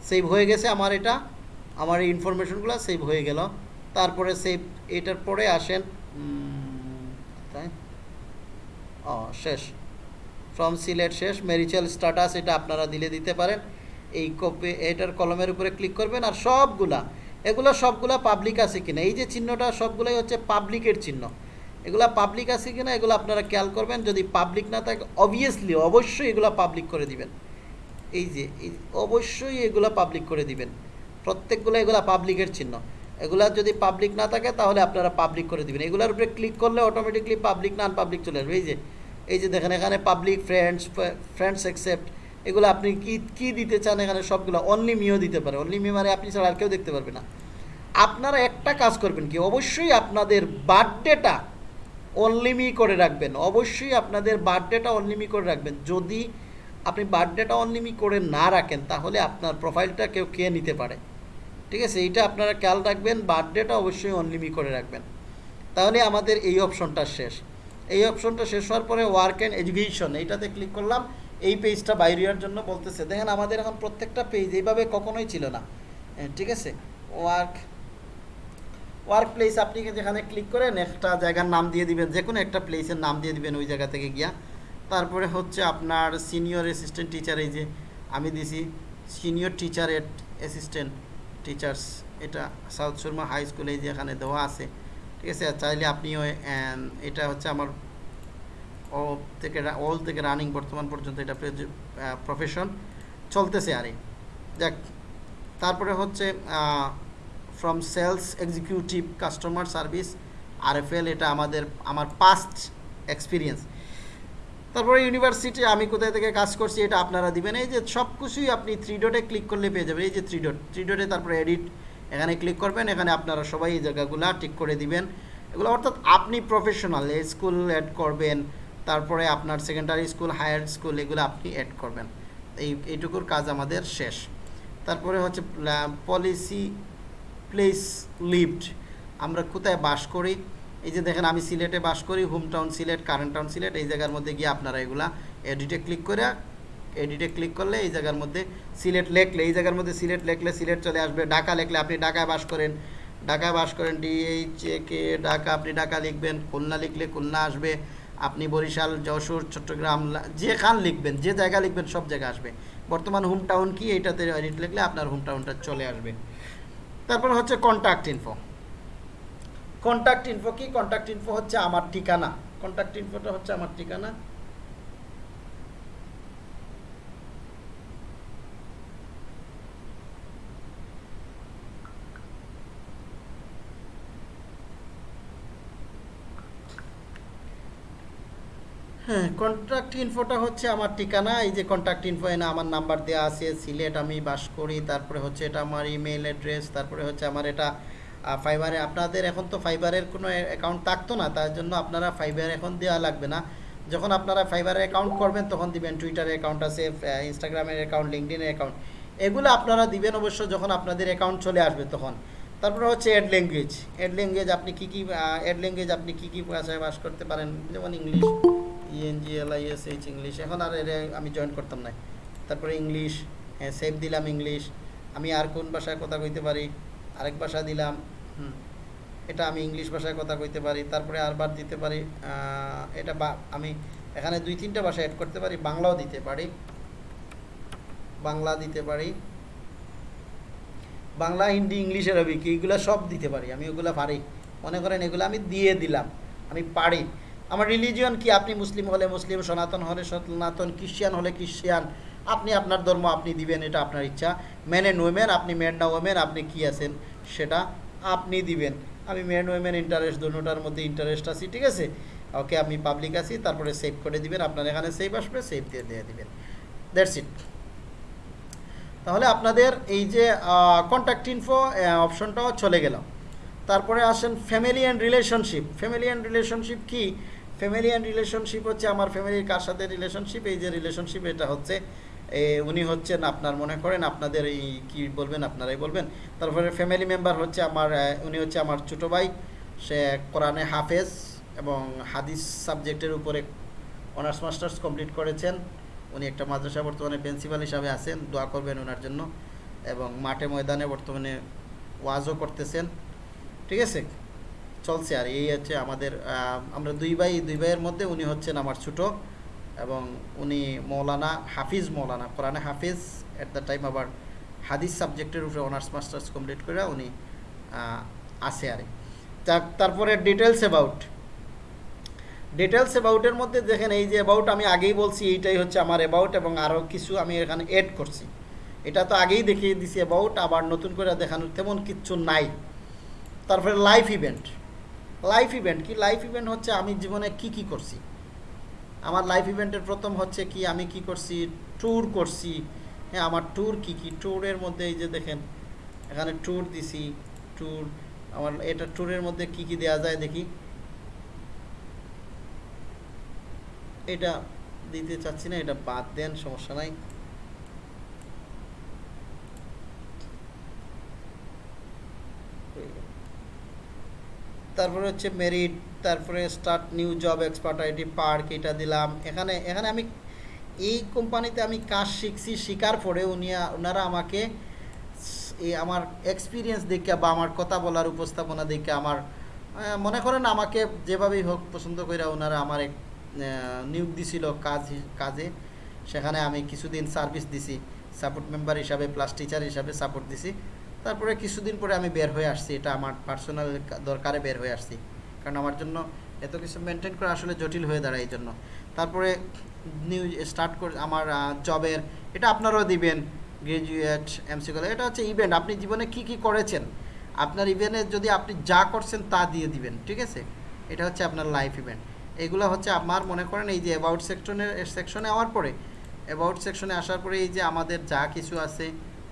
সেভ হয়ে গেছে আমার এটা। আমার এই ইনফরমেশনগুলো সেভ হয়ে গেল। তারপরে সেভ এটার পরে আসেন তাই? ও, শেষ। ফ্রম সিলেট শেষ মেরিচাল স্ট্যাটাস এটা আপনারা দিলে দিতে পারেন। এই কপি এটার কলমের উপরে ক্লিক করবেন আর সবগুলা, এগুলো সবগুলা পাবলিক আছে কিনা? এই যে চিহ্নটা সবগুলাই হচ্ছে পাবলিকের চিহ্ন। এগুলা পাবলিক আছে কিনা, এগুলো আপনারা খেয়াল করবেন, যদি পাবলিক না থাকে অবভিয়াসলি অবশ্যই এগুলো পাবলিক করে দিবেন। এই যে অবশ্যই এগুলো পাবলিক করে দিবেন। প্রত্যেকগুলো এগুলো পাবলিকের চিহ্ন। এগুলা যদি পাবলিক না থাকে, তাহলে আপনারা পাবলিক করে দিবেন। এগুলোর উপরে ক্লিক করলে অটোমেটিকলি পাবলিক না পাবলিক চলে আসবে। এই যে এই যে দেখেন, এখানে পাবলিক ফ্রেন্ডস ফ্রেন্ডস অ্যাকসেপ্ট এগুলো আপনি কি কি দিতে চান এখানে সবগুলো? অনলি মিও দিতে পারে। অনলি মি মানে আপনি ছাড়া আর কেউ দেখতে পারবে না। আপনারা একটা কাজ করবেন কি? অবশ্যই আপনাদের বার্থডেটা অনলিমি করে রাখবেন। অবশ্যই আপনাদের বার্থডেটা অনলিমি করে রাখবেন। যদি আপনি বার্থডেটা অনলিমি করে না রাখেন, তাহলে আপনার প্রোফাইলটা কেউ কে নিতে পারে? ঠিক আছে? এইটা আপনারা খেয়াল রাখবেন। বার্থডেটা অবশ্যই অনলিমি করে রাখবেন। তাহলে আমাদের এই অপশনটা শেষ। এই অপশনটা শেষ হওয়ার পরে ওয়ার্ক অ্যান্ড এডুকেশন এইটাতে ক্লিক করলাম। এই পেজটা বাইরে হওয়ার জন্য বলতেছে দেখেন আমাদের এখন প্রত্যেকটা পেজ এইভাবে কখনোই ছিল না। হ্যাঁ, ঠিক আছে? ওয়ার্ক ওয়ার্ক প্লেস আপনি যেখানে ক্লিক করেন একটা জায়গার নাম দিয়ে দিবেন যে কোনো একটা প্লেসের নাম দিয়ে দিবেন ওই জায়গা থেকে গিয়া। তারপরে হচ্ছে আপনার সিনিয়র অ্যাসিস্ট্যান্ট টিচার এই যে আমি দিছি senior teacher at assistant teachers এটা সাউথ শর্মা হাই স্কুলে এই যে এখানে দেওয়া আছে। ঠিক আছে? চাইলে আপনিও এটা হচ্ছে আমার ও থেকে অল থেকে রানিং বর্তমান পর্যন্ত এটা প্রফেশন চলতেছে আরে দেখ, তারপরে হচ্ছে from sales executive customer service RFL এটা আমাদের, আমার পাস্ট এক্সপিরিয়েন্স তারপরে ইউনিভার্সিটি আমি কোথায় থেকে কাজ করছি এটা আপনারা দিবেন। এই যে সব কিছুই আপনি থ্রি ডটে ক্লিক করলে পেয়ে যাবেন। এই যে থ্রি ডট থ্রি ডটে তারপরে এডিট এখানে ক্লিক করবেন, এখানে আপনারা সবাই এই জায়গাগুলো ঠিক করে দিবেন। এগুলো অর্থাৎ আপনি প্রফেশনাল স্কুল অ্যাড করবেন তারপরে আপনার সেকেন্ডারি স্কুল হায়ার স্কুল এগুলো আপনি অ্যাড করবেন। এই, এইটুকুর কাজ আমাদের শেষ। তারপরে হচ্ছে পলিসি প্লেস লিভড আমরা কোথায় বাস করি? এই যে দেখেন, আমি সিলেটে বাস করি home town Sylhet current town Sylhet. এই জায়গার মধ্যে গিয়ে আপনারা এগুলা এডিটে ক্লিক করে এডিটে ক্লিক করলে এই জায়গার মধ্যে সিলেট লেখলে, এই জায়গার মধ্যে সিলেট লেখলে সিলেট চলে আসবে। ঢাকা লেখলে আপনি ঢাকায় বাস করেন। ঢাকায় বাস করেন ডিএইচ কে ঢাকা, আপনি ঢাকা লিখবেন, খুলনা লিখলে খুলনা আসবে। আপনি বরিশাল, যশোর, চট্টগ্রাম যেখান লিখবেন, যে জায়গা লিখবেন, সব জায়গা আসবে। বর্তমান হোম টাউন কি, এইটাতে এডিট লিখলে আপনার হোম টাউনটা চলে আসবে। তারপর হচ্ছে কন্ট্যাক্ট ইনফো কন্ট্যাক্ট ইনফো কি? কন্ট্যাক্ট ইনফো হচ্ছে আমার ঠিকানা। কন্ট্যাক্ট ইনফোটা হচ্ছে আমার ঠিকানা। হ্যাঁ কন্ট্যাক্ট ইনফোটা হচ্ছে আমার ঠিকানা, এই যে কন্ট্যাক্ট ইনফো এনে আমার নাম্বার দেওয়া আছে, সিলেট আমি বাস করি তারপরে হচ্ছে এটা আমার ইমেল অ্যাড্রেস তারপরে হচ্ছে আমার এটা ফাইবারে আপনাদের এখন তো ফাইবারের কোনো অ্যাকাউন্ট থাকতো না, তার জন্য আপনারা ফাইবার এখন দেওয়া লাগবে না। যখন আপনারা ফাইবারের অ্যাকাউন্ট করবেন, তখন দিবেন টুইটারের অ্যাকাউন্ট আছে ইনস্টাগ্রামের অ্যাকাউন্ট লিঙ্কডিনের অ্যাকাউন্ট এগুলো আপনারা দিবেন অবশ্য যখন আপনাদের অ্যাকাউন্ট চলে আসবে তখন। তারপরে হচ্ছে অ্যাড ল্যাঙ্গুয়েজ অ্যাড ল্যাঙ্গুয়েজ আপনি কী কী অ্যাড ল্যাঙ্গুয়েজ আপনি কী কী ভাষায় বাস করতে পারেন? যেমন English E N G L I S H English এখন আর এর আমি জয়েন করতাম না তারপরে ইংলিশ হ্যাঁ সেভ দিলাম ইংলিশ আমি আর কোন ভাষায় কথা কইতে পারি? আরেক ভাষা দিলাম। হুম, এটা আমি ইংলিশ ভাষায় কথা কইতে পারি। তারপরে আরবার দিতে পারি এটা বা আমি এখানে দুই তিনটা ভাষা অ্যাড করতে পারি। বাংলাও দিতে পারি। বাংলা দিতে পারি। বাংলা, হিন্দি ইংলিশ আরবি কি এইগুলো সব দিতে পারি। আমি ওগুলো পারি। মনে করেন এগুলো আমি দিয়ে দিলাম। আমি পারি। আমার রিলিজিয়ন কি? আপনি মুসলিম হলে মুসলিম, সনাতন হলে সনাতন, খ্রিস্টান হলে খ্রিস্টান। আপনি আপনার ধর্ম আপনি দিবেন, এটা আপনার ইচ্ছা। ম্যান অ্যান্ড ওমেন আপনি ম্যান না ওমেন আপনি কি আছেন? সেটা আপনি দিবেন। আমি ম্যান ওমেন ইন্টারেস্ট দুটার মধ্যে ইন্টারেস্ট আছি, ঠিক আছে? ওকে আমি পাবলিক আছি, তারপরে সেভ করে দিবেন। আপনার এখানে সেভ আসবে সেভ দিয়ে দিয়ে দিবেন। দ্যাটস ইট তাহলে আপনাদের এই যে কন্ট্যাক্ট ইনফো অপশনটাও চলে গেল। তারপরে আসেন family and relationship family and relationship কি? ফ্যামিলি অ্যান্ড রিলেশনশিপ হচ্ছে আমার ফ্যামিলির কার সাথে রিলেশনশিপ এই যে রিলেশনশিপ এটা হচ্ছে উনি হচ্ছেন আপনার মনে করেন, আপনাদের এই কী বলবেন, আপনারাই বলবেন। তারপরে ফ্যামিলি মেম্বার হচ্ছে আমার উনি হচ্ছে আমার ছোটো ভাই। সে কোরআনে হাফেজ এবং হাদিস সাবজেক্টের উপরে অনার্স মাস্টার্স কমপ্লিট করেছেন। উনি একটা মাদ্রাসা বর্তমানে প্রিন্সিপাল হিসাবে আছেন, দোয়া করবেন ওনার জন্য। এবং মাঠে ময়দানে বর্তমানে ওয়াজও করতেছেন। ঠিক আছে? চলছে আর এই হচ্ছে আমাদের আমরা দুই ভাই, দুই ভাইয়ের মধ্যে উনি হচ্ছেন আমার ছোট এবং উনি মৌলানা হাফিজ মৌলানা, কোরআনে হাফিজ অ্যাট দ্য টাইম আবার হাদিস সাবজেক্টের উপরে অনার্স মাস্টার্স কমপ্লিট করে উনি আছে আর তারপরে ডিটেলস অ্যাবাউট ডিটেলস অ্যাবাউটের মধ্যে দেখেন এই যে অ্যাবাউট আমি আগেই বলছি, এইটাই হচ্ছে আমার অ্যাবাউট এবং আরও কিছু আমি এখানে এড করছি। এটা তো আগেই দেখিয়ে দিছি অ্যাবাউট আবার নতুন করে দেখানোর তেমন কিচ্ছু নাই। তারপরে লাইফ ইভেন্ট লাইফ ইভেন্ট কি লাইফ ইভেন্ট হচ্ছে আমি জীবনে কি কি করছি? আমার লাইফ ইভেন্টের প্রথম হচ্ছে কি আমি কি করছি? ট্যুর করছি। হ্যাঁ আমার ট্যুর কি কি? ট্যুরের মধ্যে এই যে দেখেন, এখানে ট্যুর দিছি ট্যুর আমার এটা ট্যুরের মধ্যে কি কি দেওয়া যায় দেখি। এটা দিতে চাচ্ছি না, এটা বাদ দেন, সমস্যা নাই। তারপরে হচ্ছে মেরিট, তারপরে start new job expert IT park এটা দিলাম। এখানে এখানে আমি এই কোম্পানিতে আমি কাজ শিখছি, শেখার পরে উনি ওনারা আমাকে এই আমার এক্সপিরিয়েন্স দেখে বা আমার কথা বলার উপস্থাপনা দেখে আমার মনে করেন আমাকে যেভাবেই হোক পছন্দ করে ওনারা আমার নিয়োগ দিছিল কাজ, কাজে। সেখানে আমি কিছুদিন সার্ভিস দিছি সাপোর্ট মেম্বার হিসাবে প্লাস টিচার হিসাবে সাপোর্ট দিছি। তারপরে কিছুদিন পরে আমি বের হয়ে আসছি, এটা আমার পার্সোনাল দরকারে বের হয়ে আসছি। কারণ আমার জন্য এত কিছু মেনটেন করা আসলে জটিল হয়ে দাঁড়ায় এই জন্য। তারপরে নিউ স্টার্ট করে আমার জবের এটা আপনারাও দিবেন গ্রাজুয়েট এমসি কলেজ এটা হচ্ছে ইভেন্ট আপনি জীবনে কি কি করেছেন? আপনার ইভেন্টে যদি আপনি যা করছেন তা দিয়ে দিবেন, ঠিক আছে? এটা হচ্ছে আপনার লাইফ ইভেন্ট এগুলো হচ্ছে আমার মনে করেন এই যে অ্যাবাউট সেকশনের সেকশনে আওয়ার পরে অ্যাবাউট সেকশনে আসার পরে এই যে আমাদের যা কিছু আছে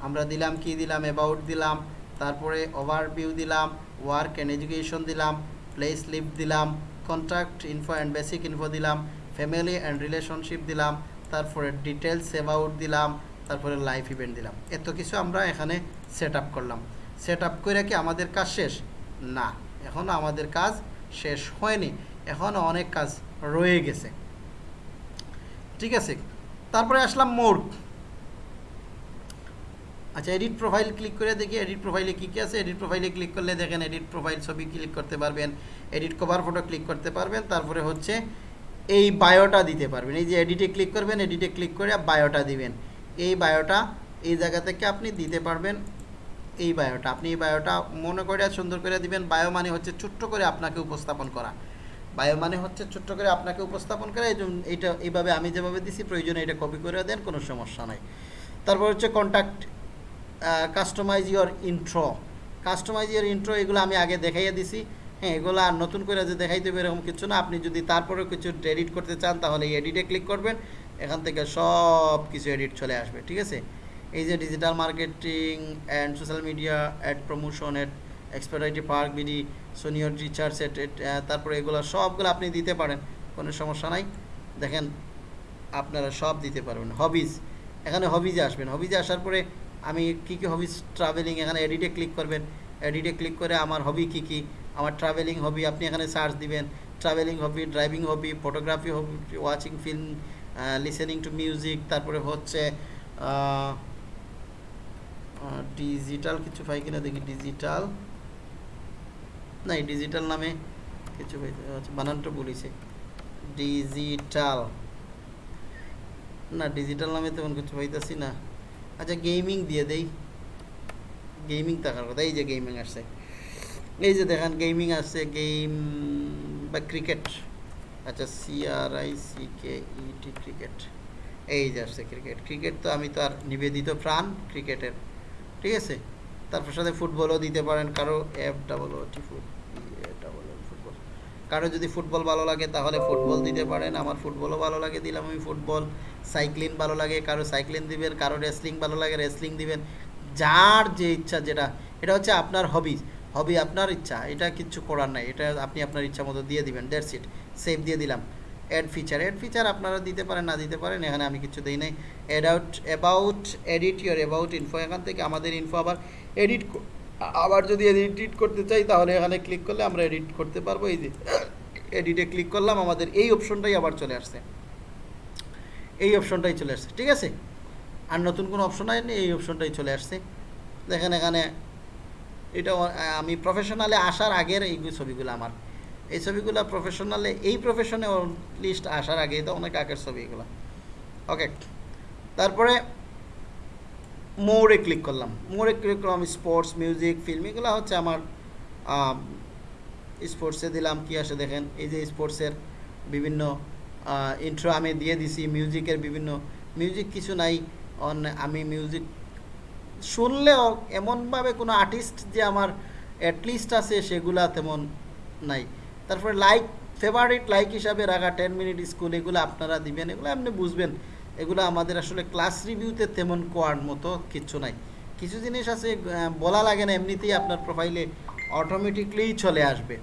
আমরা দিলাম, কি দিলাম অ্যাবাউট দিলাম, তারপরে ওভারভিউ দিলাম ওয়ার্ক অ্যান্ড এডুকেশন দিলাম প্লেস লিভ দিলাম contact info and basic info দিলাম ফ্যামিলি অ্যান্ড রিলেশনশিপ দিলাম, তারপরে ডিটেলস অ্যাবাউট দিলাম, তারপরে লাইফ ইভেন্ট দিলাম। এত কিছু আমরা এখানে সেট করলাম। সেট আপ করে কি আমাদের কাজ শেষ? না। এখনও আমাদের কাজ শেষ হয়নি। এখনও অনেক কাজ রয়ে গেছে। ঠিক আছে? তারপরে আসলাম মোড। আচ্ছা এডিট প্রোফাইল ক্লিক করে দেখি এডিট প্রোফাইলে কী কী আছে? এডিট প্রোফাইলে ক্লিক করলে দেখেন এডিট প্রোফাইল ছবি ক্লিক করতে পারবেন। এডিট কভার ফটো ক্লিক করতে পারবেন। তারপরে হচ্ছে এই বায়োটা দিতে পারবেন। এই যে এডিটে ক্লিক করবেন এডিটে ক্লিক করে বায়োটা দিবেন। এই বায়োটা এই জায়গা থেকে আপনি দিতে পারবেন এই বায়োটা আপনি এই বায়োটা মনে করে সুন্দর করে দিবেন। বায়ো মানে হচ্ছে ছোট্ট করে আপনাকে উপস্থাপন করা। বায়ো মানে হচ্ছে ছোট্ট করে আপনাকে উপস্থাপন করা। এই এইটা, এইভাবে আমি যেভাবে দিছি, প্রয়োজনে এটা কপি করে দেন, কোনো সমস্যা নাই। তারপর হচ্ছে contact customise your intro customise your intro এগুলো আমি আগে দেখাইয়ে দিছি। হ্যাঁ এগুলো আর নতুন করে যে দেখাইতে হবে এরকম কিছু না। আপনি যদি তারপরেও কিছু এডিট করতে চান, তাহলে এডিটে ক্লিক করবেন। এখান থেকে সব কিছু এডিট চলে আসবে, ঠিক আছে? এই যে digital marketing and social media ad promotion ad expert IT park BD senior teacher set তারপরে এগুলো সবগুলো আপনি দিতে পারেন, কোনো সমস্যা নাই। দেখেন, আপনারা সব দিতে পারবেন। হবিজ এখানে হবিজে আসবেন হবিজে আসার পরে আমি কী কী হবিজ ট্রাভেলিং এখানে এডিটে ক্লিক করবেন। এডিটে ক্লিক করে আমার হবি কী কী? আমার ট্রাভেলিং হবি আপনি এখানে সার্চ দিবেন। Travelling hobby driving hobby photography hobby watching film listening to music তারপরে হচ্ছে ডিজিটাল কিছু পাই কিনা দেখি। ডিজিটাল না ডিজিটাল নামে কিছু আচ্ছা, বানানটা বলেছে। ডিজিটাল না ডিজিটাল নামে তেমন কিছু পাইতেছি না। আচ্ছা গেমিং দিয়ে দেই। গেমিং থাকার কথা, এই যে গেমিং আসছে। এই যে দেখেন গেমিং আসছে গেম বা ক্রিকেট আচ্ছা C R I C K E T cricket এই যে আসছে ক্রিকেট ক্রিকেট তো আমি তো আর নিবেদিত প্রাণ ক্রিকেটের ঠিক আছে? তারপর সাথে ফুটবলও দিতে পারেন, কারও F double O T foot কারও যদি ফুটবল ভালো লাগে তাহলে ফুটবল দিতে পারেন। আমার ফুটবলও ভালো লাগে, দিলাম আমি ফুটবল। সাইক্লিং ভালো লাগে, কারও সাইক্লিং দিবেন, কারও রেসলিং ভালো লাগে, রেসলিং দিবেন। যার যে ইচ্ছা যেটা, এটা হচ্ছে আপনার হবি। হবি আপনার ইচ্ছা, এটা কিচ্ছু করার নাই। এটা আপনি আপনার ইচ্ছা মতো দিয়ে দিবেন দ্যাটস ইট সেভ দিয়ে দিলাম। অ্যাড ফিচার অ্যাড ফিচার আপনারা দিতে পারেন, না দিতে পারেন, এখানে আমি কিছু দিই নাই। Add out about edit your about info এখান থেকে আমাদের ইনফো আবার এডিট আবার যদি এডিট করতে চাই, তাহলে এখানে ক্লিক করলে আমরা এডিট করতে পারব। এই যে এডিটে ক্লিক করলাম, আমাদের এই অপশনটাই আবার চলে আসছে। এই অপশনটাই চলে আসছে, ঠিক আছে? আর নতুন কোনো অপশন আইনি, এই অপশনটাই চলে আসছে। দেখেন এখানে এটা আমি প্রফেশনালে আসার আগের এই ছবিগুলো আমার। এই ছবিগুলো প্রফেশনালে এই প্রফেশনে লিস্ট আসার আগে তো অনেক আগের ছবি এগুলো। ওকে তারপরে মোড়ে ক্লিক করলাম। মোড়ে ক্লিক করলাম স্পোর্টস মিউজিক ফিল্ম এগুলো হচ্ছে আমার স্পোর্টসে দিলাম। কি আসে দেখেন, এই যে স্পোর্টসের বিভিন্ন ইন্ট্রো আমি দিয়ে দিছি মিউজিকের বিভিন্ন মিউজিক কিছু নাই, অন, আমি মিউজিক শুনলেও এমনভাবে কোনো আর্টিস্ট যে আমার অ্যাটলিস্ট আছে, সেগুলা তেমন নাই। তারপরে লাইক ফেভারিট লাইক হিসাবে রাখা টেন মিনিট স্কুল এগুলো আপনারা দিবেন, এগুলো আপনি বুঝবেন। এগুলো আমাদের আসলে ক্লাস রিভিউতে তেমন কোয়ার মতো কিচ্ছু নাই। কিছু জিনিস আছে বলা লাগে না এমনিতেই আপনার প্রোফাইলে অটোমেটিকলি চলে আসবে।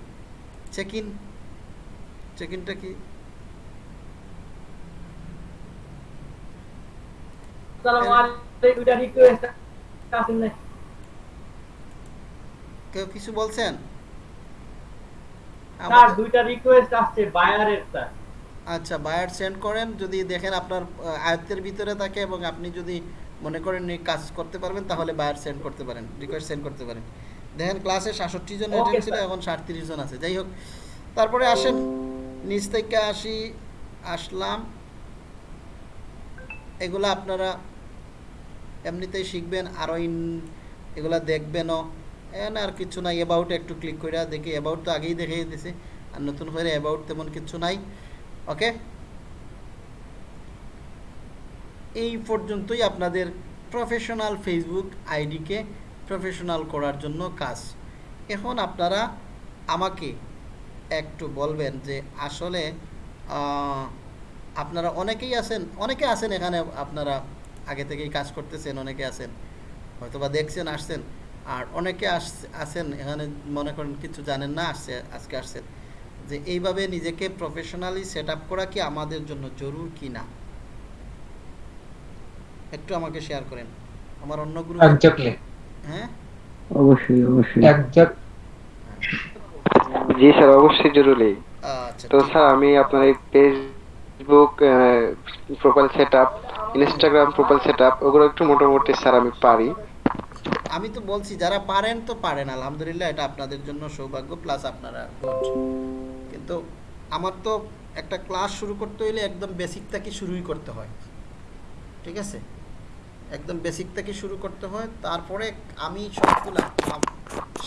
চেক ইন চেক ইনটা কি কেউ কিছু বলছেন? দুইটা রিকোয়েস্ট আসছে বায়ারের স্যার। আচ্ছা বায়ার সেন্ড করেন যদি দেখেন আপনার আয়ত্তের ভিতরে থাকে এবং আপনি যদি মনে করেন কাজ করতে পারবেন তাহলে বায়ার সেন্ড করতে পারেন রিকোয়েস্ট সেন্ড করতে পারেন। দেখেন ক্লাসে সাতষট্টি জন অ্যাটেন্ড ছিল এখন সাতত্রিশ জন আছে। যাই হোক তারপরে আসেন নিচ থেকে আসি আসলাম। এগুলো আপনারা এমনিতেই শিখবেন আরও ইন এগুলা দেখবেনও। এখানে আর কিছু নাই অ্যাবাউট একটু ক্লিক করে দেখি অ্যাবাউট তো আগেই দেখিয়ে দিছে আর নতুন করে অ্যাবাউট তেমন কিছু নাই। ওকে? এই পর্যন্তই আপনাদের প্রফেশনাল ফেসবুক আইডিকে প্রফেশনাল করার জন্য কাজ। এখন আপনারা আমাকে একটু বলবেন যে আসলে আপনারা অনেকেই আছেন, অনেকে আছেন এখানে আপনারা আগে থেকেই কাজ করতেছেন, অনেকে আছেন, হয়তোবা দেখছেন, আসছেন, আর অনেকে আস- আছেন এখানে মনে করেন কিছু জানেন না, আসছে, আজকে আসছেন। যে এইভাবে নিজেকে প্রফেশনালি সেট আপ করা কি আমাদের জন্য জরুর কি না? একটু আমাকে শেয়ার করেন। আমার অন্য গ্রুপ হ্যাঁ? অবশ্যই অবশ্যই। জি স্যার অবশ্যই জরুরি। আচ্ছা তো স্যার আমি আপনার এই Facebook profile set up Instagram profile set up ওগুলো একটু মোটামুটি স্যার আমি পারি। আমি তো বলছি যারা পারেন তো পারেন আলহামদুলিল্লাহ এটা আপনাদের জন্য সৌভাগ্য প্লাস আপনারা গুড কিন্তু আমার তো একটা ক্লাস শুরু করতে হইলে একদম বেসিক থেকে শুরুই করতে হয়। ঠিক আছে? একদম বেসিক থেকে শুরু করতে হয় তারপরে আমি সবগুলা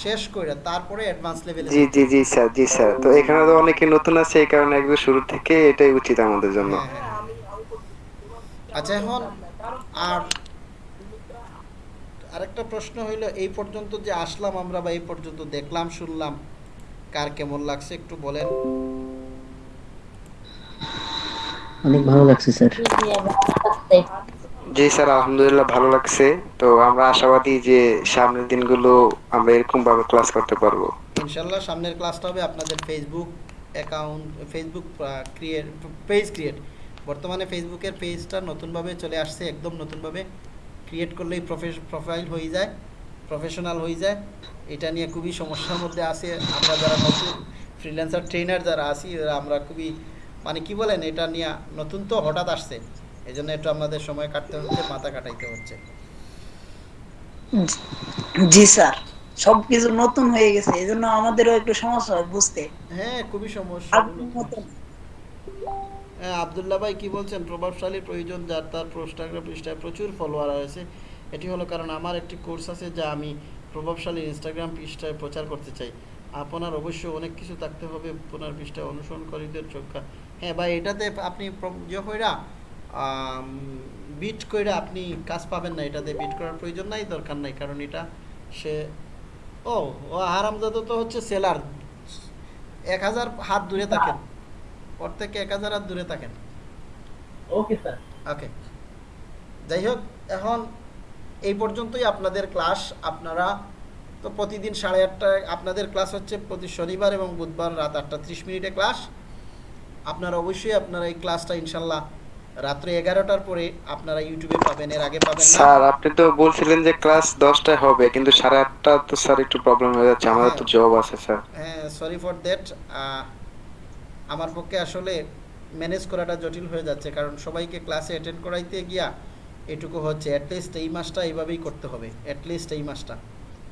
শেষ করে তারপরে অ্যাডভান্স লেভেলে জি জি জি স্যার জি স্যার। তো এখানে তো অনেকে নতুন আছে এই কারণে একদম শুরু থেকে এটাই উচিত আমাদের জন্য। হ্যাঁ, হ্যাঁ। আচ্ছা এখন আর আরেকটা প্রশ্ন হইল এই পর্যন্ত যে আসলাম আমরা বা এই পর্যন্ত দেখলাম শুনলাম কার কেমন লাগছে একটু বলেন। অনেক ভালো লাগছে স্যার। জি, স্যার আলহামদুলিল্লাহ ভালো লাগছে। তো আমরা আশাবাদী যে সামনের দিনগুলো আমরা এরকম ভাবে ক্লাস করতে পারব। ইনশাল্লাহ সামনের ক্লাসটা হবে আপনাদের Facebook account Facebook create page create বর্তমানে ফেসবুকের পেজটা নতুনভাবে চলে আসছে একদম নতুনভাবে। ক্রিয়েট করলেই প্রোফাইল হয়ে যায় প্রফেশনাল হয়ে যায়। এটা নিয়ে খুবই সমস্যার মধ্যে আছে। আমরা যারা নতুন ফ্রিল্যান্সার ট্রেনার যারা আছি আমরা খুবই মানে কি বলেন এটা নিয়ে নতুন তো হঠাৎ আসছে। এই জন্য একটু আমাদের সময় কাটতে হচ্ছে মাথা কাটাইতে হচ্ছে। জি স্যার সবকিছু নতুন হয়ে গেছে এই জন্য আমাদেরও একটু সমস্যা হয় বুঝতে। হ্যাঁ খুবই সমস্যা। হ্যাঁ আবদুল্লাহ ভাই কি বলছেন প্রভাবশালী প্রয়োজন যার তার ইনস্টাগ্রাম পৃষ্ঠায় প্রচুর ফলোয়ার রয়েছে। এটি হলো কারণ আমার একটি কোর্স আছে যা আমি প্রভাবশালী ইনস্টাগ্রাম পৃষ্ঠায় প্রচার করতে চাই। আপনার অবশ্যই অনেক কিছু থাকতে হবে আপনার পৃষ্ঠায় অনুসরণকারীদের চোখা। হ্যাঁ ভাই এটাতে আপনি ইয়ে কইরা বিট কইরা আপনি কাজ পাবেন না। এটাতে বিট করার প্রয়োজন নাই দরকার নাই। কারণ এটা সে ও ও হারামজাদা তো হচ্ছে সেলার এক হাজার হাত দূরে থাকেন। ওর থেকে এক হাজার হাত দূরে থাকেন। ওকে স্যার ওকে যাই হোক এখন এই পর্যন্তই আপনাদের ক্লাস। আপনারা তো প্রতিদিন সাড়ে আটটায় আপনাদের ক্লাস হচ্ছে প্রতি শনিবার এবং বুধবার রাত আটটা ত্রিশ মিনিটে ক্লাস। আপনারা অবশ্যই আপনারা এই ক্লাসটা ইনশাল্লাহ রাত্রে এগারোটার পরে আপনারা ইউটিউবে পাবেন এর আগে পাবেন স্যার আপনি তো বলছিলেন যে ক্লাস দশটায় হবে কিন্তু সাড়ে আটটা তো স্যার একটু প্রবলেম হয়ে যাচ্ছে আমাদের তো জব আছে স্যার। হ্যাঁ সরি ফর দ্যাট আমার পক্ষে আসলে ম্যানেজ করাটা জটিল হয়ে যাচ্ছে কারণ সবাইকে ক্লাসে অ্যাটেন্ড করাইতে গিয়া এটুকু হচ্ছে অ্যাটলিস্ট এই মাসটা এইভাবেই করতে হবে অ্যাটলিস্ট এই মাসটা।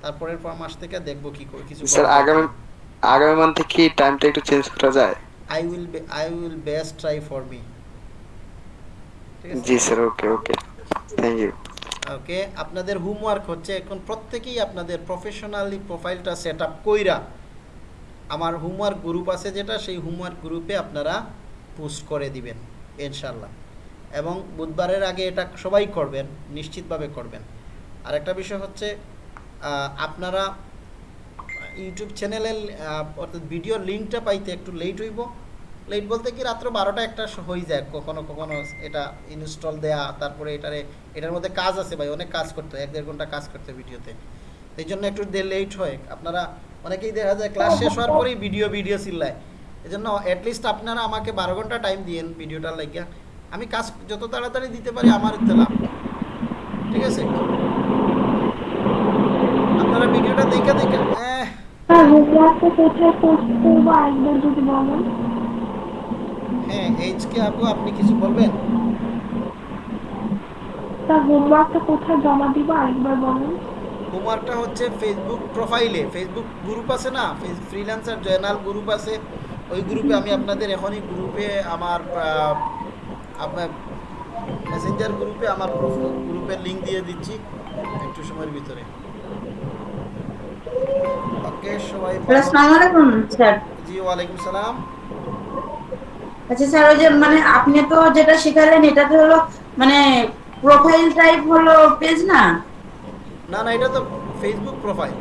তারপরের পর মাস থেকে দেখব কি করে কিছু স্যার আগামী আগামী মান্থে কি টাইমটা একটু চেঞ্জ করা যায়? I will I will best try for me ঠিক আছে? জি sir okay okay thank you okay আপনাদের হোমওয়ার্ক হচ্ছে এখন প্রত্যেকেই আপনাদের প্রফেশনালি প্রোফাইলটা সেট আপ কইরা আমার হোমওয়ার্ক গ্রুপ আছে যেটা সেই হোমওয়ার্ক গ্রুপে আপনারা পোস্ট করে দিবেন ইনশাল্লাহ এবং বুধবারের আগে এটা সবাই করবেন, নিশ্চিতভাবে করবেন। আর একটা বিষয় হচ্ছে আপনারা ইউটিউব চ্যানেলের অর্থাৎ ভিডিও লিঙ্কটা পাইতে একটু লেট হইব। লেট বলতে কি রাত্র বারোটা একটা হয়ে যায়, কখনো কখনো এটা ইনস্টল দেয়া, তারপরে এটারে, এটার মধ্যে কাজ আছে ভাই, অনেক কাজ করতে এক দেড় ঘণ্টা কাজ করতে ভিডিওতে। এই জন্য একটু লেট হয়। আপনারা, অনেকেই দেখা যায় ক্লাস শেষ হওয়ার পরেই ভিডিও ভিডিও চিল্লায়। এই জন্য অ্যাটলিস্ট আপনারা আমাকে বারো ঘণ্টা টাইম দিয়েন ভিডিওটা লাগিয়া। আমি কাজ যত তাড়াতাড়ি দিতে পারি আমার তো লাভ। ঠিক আছে? আপনারা ভিডিওটা দেখে দেখে হ্যাঁ বলেন। হ্যাঁ এইচকে আপু আপনি কিছু বলবেন? স্যার হোমওয়ার্কটা কোথায় জমা দিব আরেকবার বলেন। হোমওয়ার্কটা হচ্ছে ফেসবুক প্রোফাইলে ফেসবুক গ্রুপ আছে না? ফ্রিল্যান্সার জয়নাল গ্রুপ আছে। ওই গ্রুপে আমি আপনাদের এখনই গ্রুপে আমার আপনার মেসেঞ্জার গ্রুপে আমার গ্রুপের লিংক দিয়ে দিচ্ছি একটু সময়ের ভিতরে। ওকে সবাই আসসালামু আলাইকুম স্যার। জি ওয়ালাইকুম সালাম। আচ্ছা স্যার ওই যে মানে আপনি তো যেটা শেখালেন এটা তো হলো মানে প্রোফাইল টাইপ হলো পেজ না? না না এটা তো ফেসবুক প্রোফাইল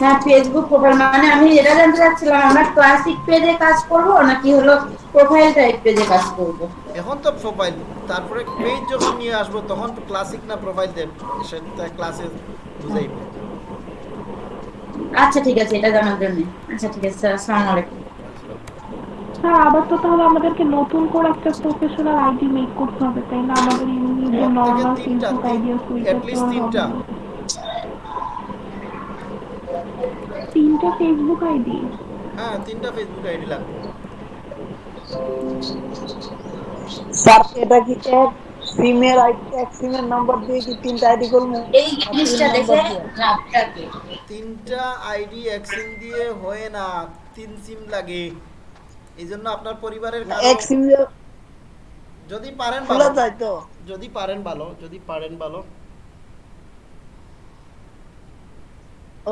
হ্যাঁ ফেসবুক প্রোফাইল মানে আমি এটা জানতে চাচ্ছিলাম আমরা ক্লাসিক পেজে কাজ করব নাকি হলো প্রোফাইল টাইপ পেজে কাজ করব? এখন তো প্রোফাইল তারপরে পেজ যখন নিয়ে আসব তখন ক্লাসিক না প্রোফাইল দেব? সেটা ক্লাসে বুঝাইব আচ্ছা ঠিক আছে এটা জানার জন্য। আচ্ছা ঠিক আছে আসসালামু আলাইকুম। স্যার আবার তো তাহলে আমাদেরকে নতুন করে একটা প্রফেশনাল আইডি মেক করতে হবে তাই না? আমাদের নর্মাল তিনটা, আইডি আছে তো তিনটা। হবে না। তিনটা ফেসবুক আইডি হ্যাঁ তিনটা ফেসবুক আইডি লাগবে। স্যার এটা কি এক? সিমের আইডি এক সিমের নাম্বার দিয়ে কি তিনটা আইডি করব? এই জিনিসটা দেখে আপনাকে তিনটা আইডি এক সিম দিয়ে হয় না তিন সিম লাগে। এই জন্য আপনার পরিবারের কারও এক সিম যদি পারেন ভালো। যদি পারেন ভালো যদি পারেন ভালো।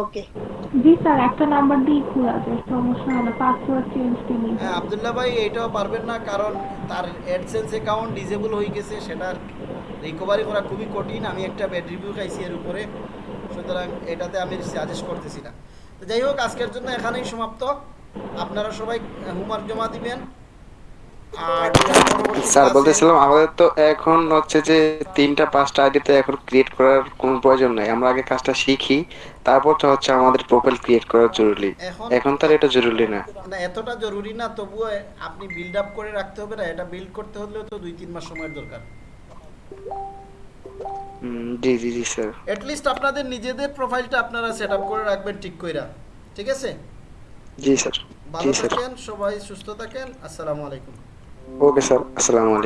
ওকে জি স্যার একটা নাম্বার দিয়ে খোলা যায় সমস্যা হয় পাসওয়ার্ড চেঞ্জ দিয়ে হ্যাঁ আবদুল্লাহ ভাই এটাও পারবেন না কারণ তার অ্যাডসেন্স অ্যাকাউন্ট ডিসেবল হয়ে গেছে সেটার রিকভারি করা খুবই কঠিন আমি একটা ব্যাড রিভিউ খাইছি এর উপরে সুতরাং এটাতে আমি সাজেস্ট করতেছি না। তো যাই হোক আজকের জন্য এখানেই সমাপ্ত। আপনারা সবাই হোমওয়ার্ক জমা দিবেন। আর স্যার বলতেছিলাম আমাদের তো এখন হচ্ছে যে তিনটা পাঁচটা আইডিতে এখন ক্রিয়েট করার কোনো প্রয়োজন নাই। আমরা আগে কাজটা শিখি তারপর তো হচ্ছে আমাদের প্রোফাইল ক্রিয়েট করা জরুরি। এখন তার এটা জরুরি না। না এতটা জরুরি না তবুও আপনি বিল্ড আপ করে রাখতে হবে না এটা বিল্ড করতে হলেও তো দুই তিন মাস সময়ের দরকার। জি জি জি স্যার। এট লিস্ট আপনাদের নিজেদের প্রোফাইলটা আপনারা সেট আপ করে রাখবেন ঠিক কইরা। ঠিক আছে? জি স্যার। ভালো স্যার। থাকেন সবাই সুস্থ থাকেন। আসসালামু আলাইকুম। Ok, sir. Assalamu.